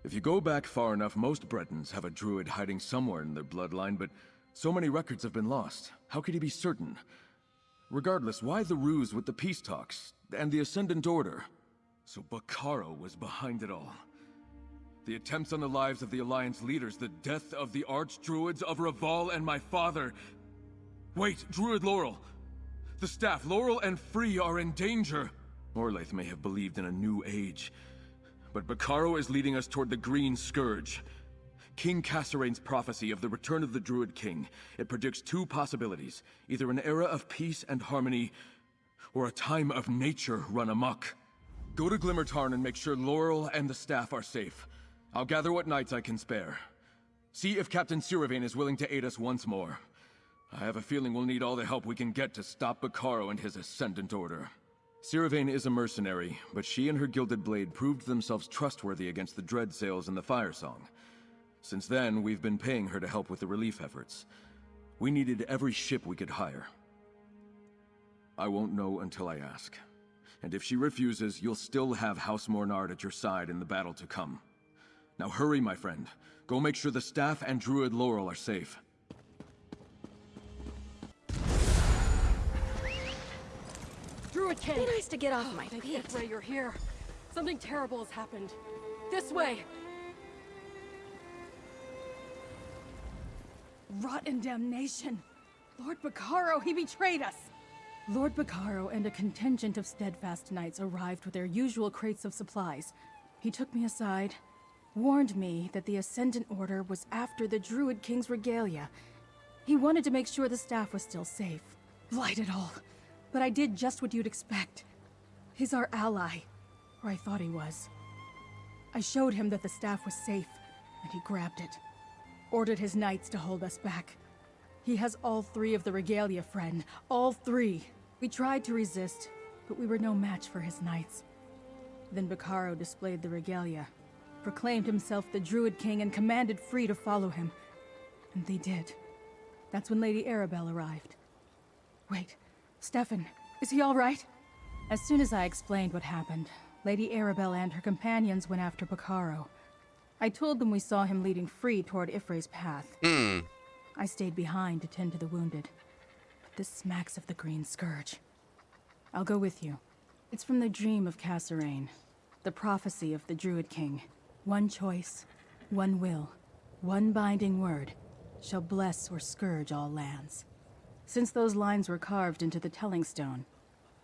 If you go back far enough, most Bretons have a druid hiding somewhere in their bloodline, but so many records have been lost. How could he be certain? Regardless, why the ruse with the peace talks and the Ascendant Order? So Bacaro was behind it all. The attempts on the lives of the Alliance leaders, the death of the Archdruids of Raval and my father. Wait, Druid Laurel! The staff, Laurel and Free, are in danger! Orlaith may have believed in a new age, but Bacaro is leading us toward the Green Scourge. King Kasorayn's prophecy of the return of the Druid King. It predicts two possibilities. Either an era of peace and harmony, or a time of nature run amok. Go to Glimmertarn and make sure Laurel and the staff are safe. I'll gather what knights I can spare. See if Captain Siravane is willing to aid us once more. I have a feeling we'll need all the help we can get to stop Bacaro and his Ascendant Order. Siravane is a mercenary, but she and her Gilded Blade proved themselves trustworthy against the Dread Sails and the Fire Song. Since then, we've been paying her to help with the relief efforts. We needed every ship we could hire. I won't know until I ask. And if she refuses, you'll still have House Mornard at your side in the battle to come. Now hurry, my friend. Go make sure the staff and Druid Laurel are safe. Druid King! Be nice to get off oh, my Thank feet. Ifra you're here. Something terrible has happened. This way! Rotten damnation! Lord Bacaro, he betrayed us! Lord Bacaro and a contingent of steadfast knights arrived with their usual crates of supplies. He took me aside, warned me that the Ascendant Order was after the Druid King's regalia. He wanted to make sure the staff was still safe. Lied it all. But I did just what you'd expect. He's our ally. Or I thought he was. I showed him that the staff was safe, and he grabbed it. Ordered his knights to hold us back. He has all three of the regalia, friend. All three. We tried to resist, but we were no match for his knights. Then Bacaro displayed the regalia, proclaimed himself the Druid King, and commanded Free to follow him. And they did. That's when Lady Arabelle arrived. Wait, Stefan, is he all right? As soon as I explained what happened, Lady Arabelle and her companions went after Bacaro. I told them we saw him leading Free toward Y'ffre's path. Hmm. I stayed behind to tend to the wounded. But this smacks of the Green Scourge. I'll go with you. It's from the dream of Kasorayn, the prophecy of the Druid King. One choice, one will, one binding word shall bless or scourge all lands. Since those lines were carved into the Telling Stone,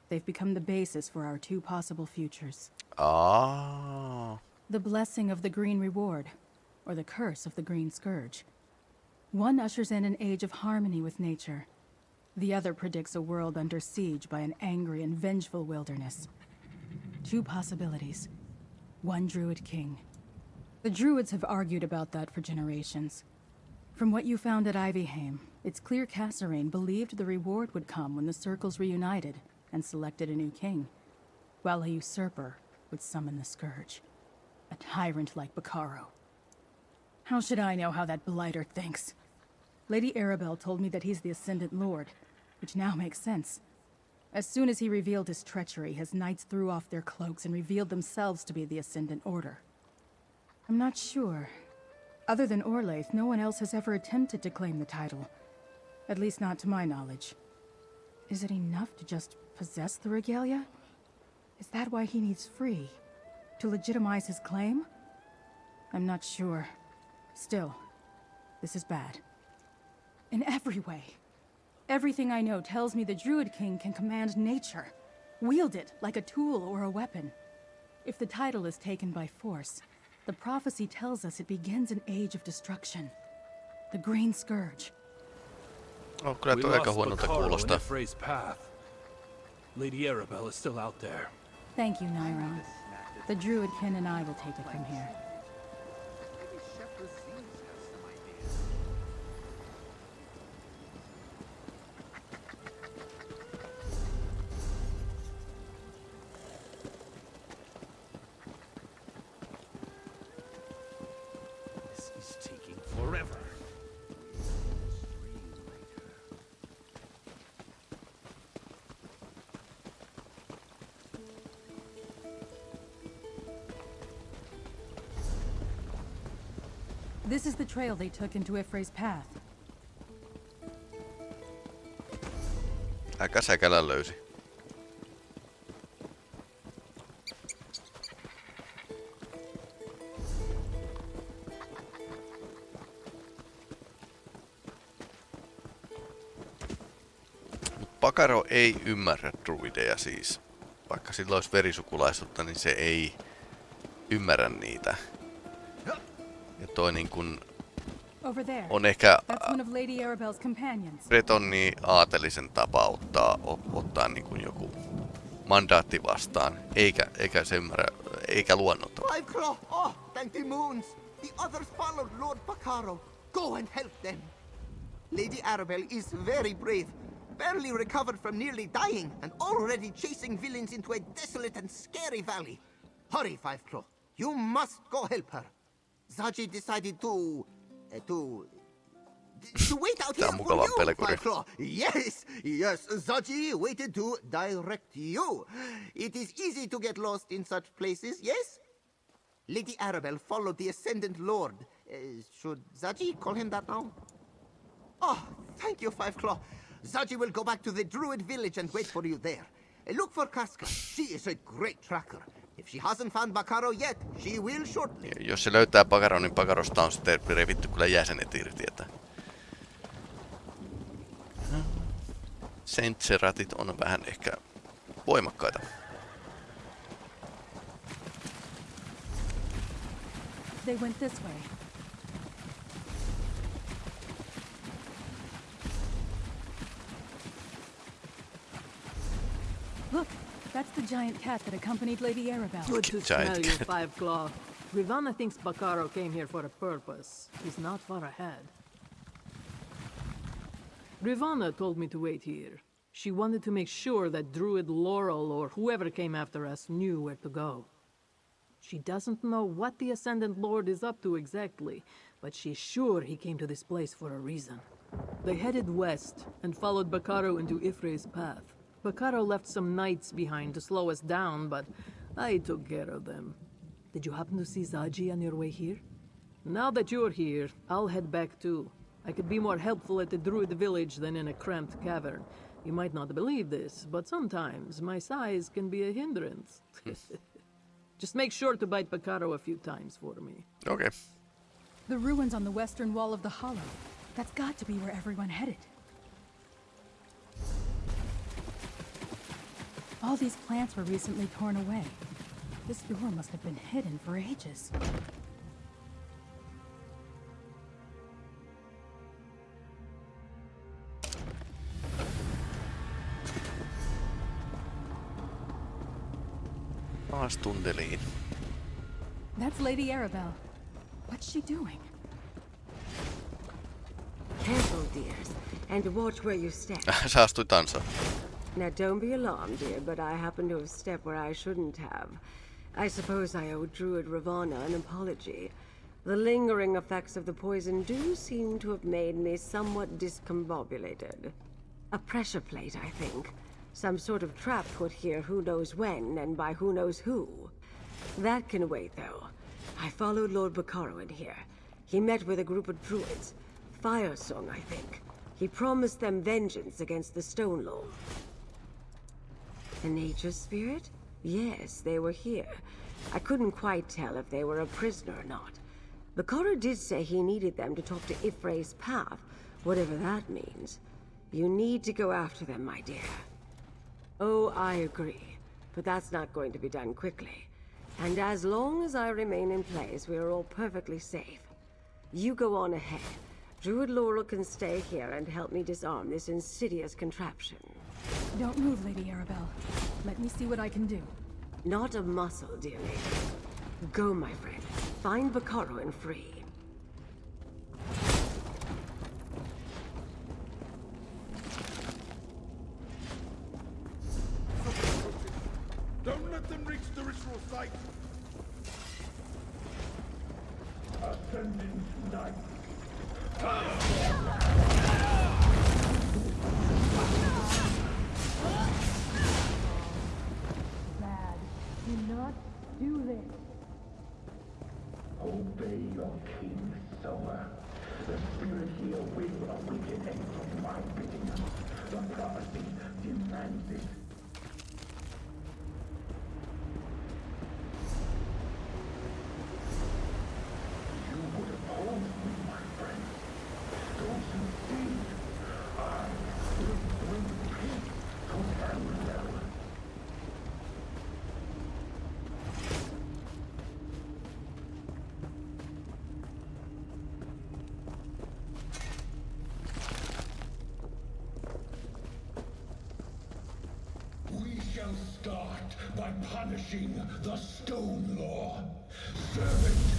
they've become the basis for our two possible futures. Ah. The blessing of the Green Reward, or the curse of the Green Scourge. One ushers in an age of harmony with nature. The other predicts a world under siege by an angry and vengeful wilderness. Two possibilities. One Druid King. The Druids have argued about that for generations. From what you found at Ivyheim, it's clear Kasorayn believed the reward would come when the Circles reunited and selected a new king, while a usurper would summon the Scourge. A tyrant like Bacaro. How should I know how that blighter thinks? Lady Arabelle told me that he's the Ascendant Lord, which now makes sense. As soon as he revealed his treachery, his knights threw off their cloaks and revealed themselves to be the Ascendant Order. I'm not sure. Other than Orlaith, no one else has ever attempted to claim the title. At least not to my knowledge. Is it enough to just possess the regalia? Is that why he needs free? To legitimize his claim? I'm not sure. Still, this is bad. In every way. Everything I know tells me the Druid King can command nature. Wield it like a tool or a weapon. If the title is taken by force, the prophecy tells us it begins an age of destruction. The Green Scourge. Oh, kyllä We tuo aika lost huonolta Bacaro in kuulostaa. Y'ffre's path. Lady Arabelle is still out there. Thank you, Nairon. The Druid Druidkin and I will take it from here. Trail they took into Ifre's path. Aika säkälä löysi. Pakaro ei ymmärrä druideja siis. Vaikka sillä olisi verisukulaisuutta, niin se ei ymmärrä niitä. Ja toi niin kun Over there. on ehkä That's one of Lady Arabelle's companions. Bretonni aatelisen tapa ottaa, ottaa niin kuin joku mandaatti vastaan, eikä, eikä se ymmärrä, eikä luonnota. Five Claw! Oh, thank the moons! The others followed Lord Bacaro. Go and help them. Lady Arabelle is very brave. Barely recovered from nearly dying and already chasing villains into a desolate and scary valley. Hurry, Five Claw. You must go help her. Zaji decided to... Uh, to... To wait out here for you, Claw. Yes, yes, Zaji waited to direct you. It is easy to get lost in such places, yes? Lady Arabelle followed the Ascendant Lord. Uh, should Zaji call him that now? Oh, thank you, Five Claw. Zaji will go back to the Druid village and wait for you there. Uh, look for Casca. She is a great tracker. If she hasn't found Bacaro yet, she will shortly. Ja Jos se löytää Pakaron, niin Pakarosta on sitten revitty kyllä jäsenet irti, että... Sentseratit on vähän ehkä voimakkaita. They went this way. Look, that's the giant cat that accompanied Lady Arabelle. Good to Giant smell you. Five Claw. Ravana thinks Bacaro came here for a purpose. He's not far ahead. Ravana told me to wait here. She wanted to make sure that Druid Laurel or whoever came after us knew where to go. She doesn't know what the Ascendant Lord is up to exactly, but she's sure he came to this place for a reason. They headed west and followed Bacaro into Y'ffre's path. Bacaro left some knights behind to slow us down, but I took care of them. Did you happen to see Zaji on your way here? Now that you're here, I'll head back too. I could be more helpful at the Druid village than in a cramped cavern. You might not believe this, but sometimes my size can be a hindrance. *laughs* Just make sure to bite Bacaro a few times for me. Okay. The ruins on the western wall of the hollow. That's got to be where everyone headed. All these plants were recently torn away. This door must have been hidden for ages. Taas tunneliin. That's Lady Arabelle. What's she doing? Careful, dears, and watch where you step. *laughs* Saastui tansa. Now, don't be alarmed, dear, but I happen to have stepped where I shouldn't have. I suppose I owe Druid Ravana an apology. The lingering effects of the poison do seem to have made me somewhat discombobulated. A pressure plate, I think. Some sort of trap put here who knows when and by who knows who. That can wait, though. I followed Lord Bacaro in here. He met with a group of druids. Fire Song, I think. He promised them vengeance against the Stone Lord. The nature spirit? Yes, they were here. I couldn't quite tell if they were a prisoner or not. Bacaro did say he needed them to talk to Y'ffre's path, whatever that means. You need to go after them, my dear. Oh, I agree. But that's not going to be done quickly. And as long as I remain in place, we are all perfectly safe. You go on ahead. Druid Laurel can stay here and help me disarm this insidious contraption. Don't move, Lady Arabelle. Let me see what I can do. Not a muscle, dear lady. Go, my friend. Find Bacaro and free. Don't let them reach the ritual site. Ascending Knight. Ah. Soma. The spirit here will originate from my bidding. The prophecy demands it. You would oppose me, my friend. Don't you see? I will bring peace to Tamriel. We shall start by punishing the Stone Law. Servant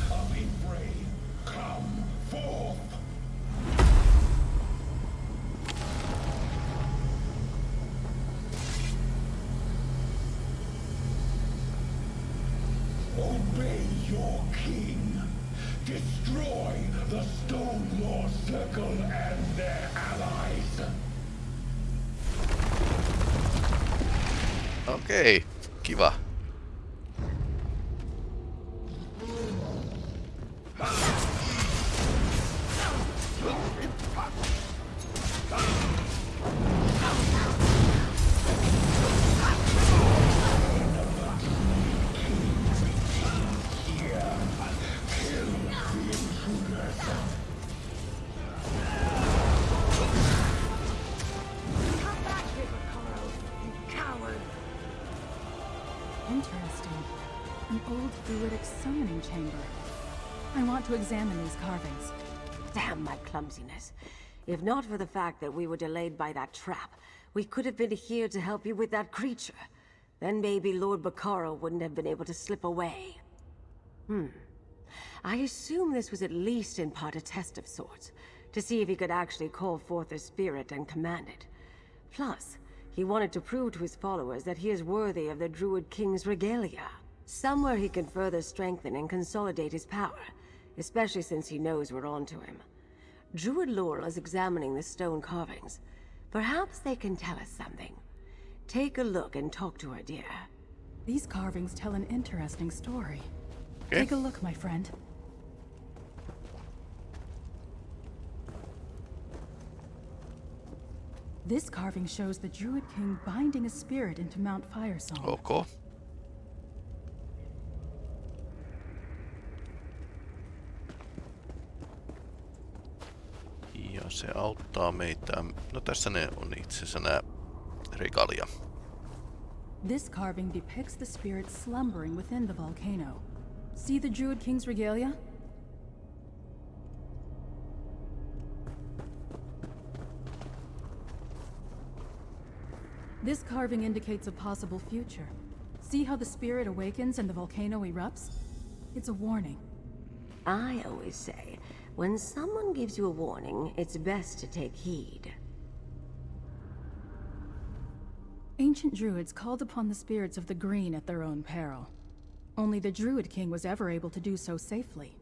clumsiness. If not for the fact that we were delayed by that trap, we could have been here to help you with that creature. Then maybe Lord Bacaro wouldn't have been able to slip away. Hmm. I assume this was at least in part a test of sorts, to see if he could actually call forth the spirit and command it. Plus, he wanted to prove to his followers that he is worthy of the Druid King's regalia. Somewhere he can further strengthen and consolidate his power, especially since he knows we're onto him. Druid Laurel is examining the stone carvings. Perhaps they can tell us something. Take a look and talk to her, dear. These carvings tell an interesting story. Okay. Take a look, my friend. This carving shows the Druid King binding a spirit into Mount Firesong. Oh, ok. Ja se auttaa meitä. No tässä ne on itse asiassa nämä regalia. This carving depicts the spirit slumbering within the volcano. See the Druid King's regalia? This carving indicates a possible future. See how the spirit awakens and the volcano erupts? It's a warning. I always say, when someone gives you a warning, it's best to take heed. Ancient druids called upon the spirits of the green at their own peril. Only the Druid King was ever able to do so safely.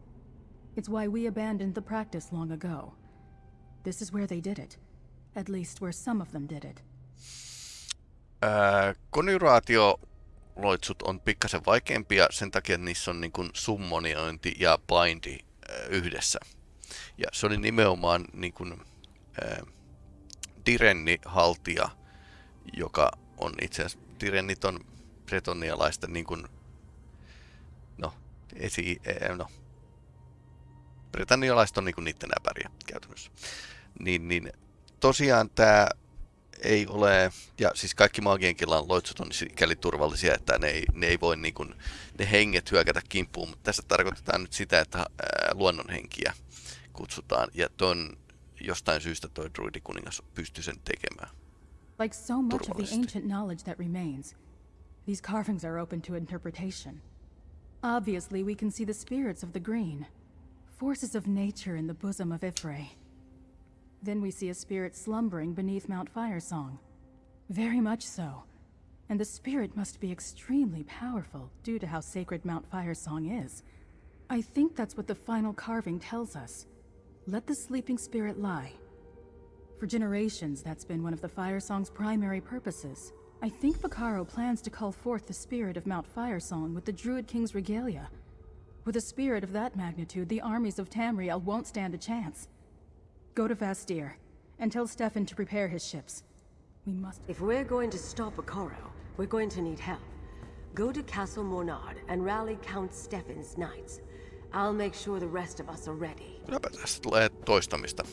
It's why we abandoned the practice long ago. This is where they did it. At least where some of them did it. Ää, konjuraatioloitsut on pikkasen vaikeampia sen takia, niissä on niin kuin summoniointi ja bindi ää, yhdessä. Ja se oli nimenomaan niin kuin, ää, Direnni-haltija, joka on itse asiassa, Dirennit on bretonialaista niin kuin, no, esi, ää, no, britannialaiset on niin kuin niiden äpäriä käytännössä. Niin, niin tosiaan tämä ei ole, ja siis kaikki maagien kilan loitsut on sikäli turvallisia, että ne ei, ne ei voi niin kuin, ne henget hyökätä kimppuun, mutta tässä tarkoitetaan nyt sitä, että ää, luonnonhenkiä kutsutaan, ja ton jostain syystä toi druidikuningas pystyy sen tekemään. Like so much of the ancient knowledge that remains, these carvings are open to interpretation. Obviously, we can see the spirits of the green, forces of nature in the bosom of Y'ffre. Then we see a spirit slumbering beneath Mount Firesong. Very much so. And the spirit must be extremely powerful due to how sacred Mount Firesong is. I think that's what the final carving tells us. Let the sleeping spirit lie. For generations, that's been one of the Firesong's primary purposes. I think Bacaro plans to call forth the spirit of Mount Firesong with the Druid King's regalia. With a spirit of that magnitude, the armies of Tamriel won't stand a chance. Go to Vastir, and tell Stefan to prepare his ships. We must... If we're going to stop Bacaro, we're going to need help. Go to Castle Mornard and rally Count Stefan's knights. I'll make sure the rest of us are ready. Tulee toistamista.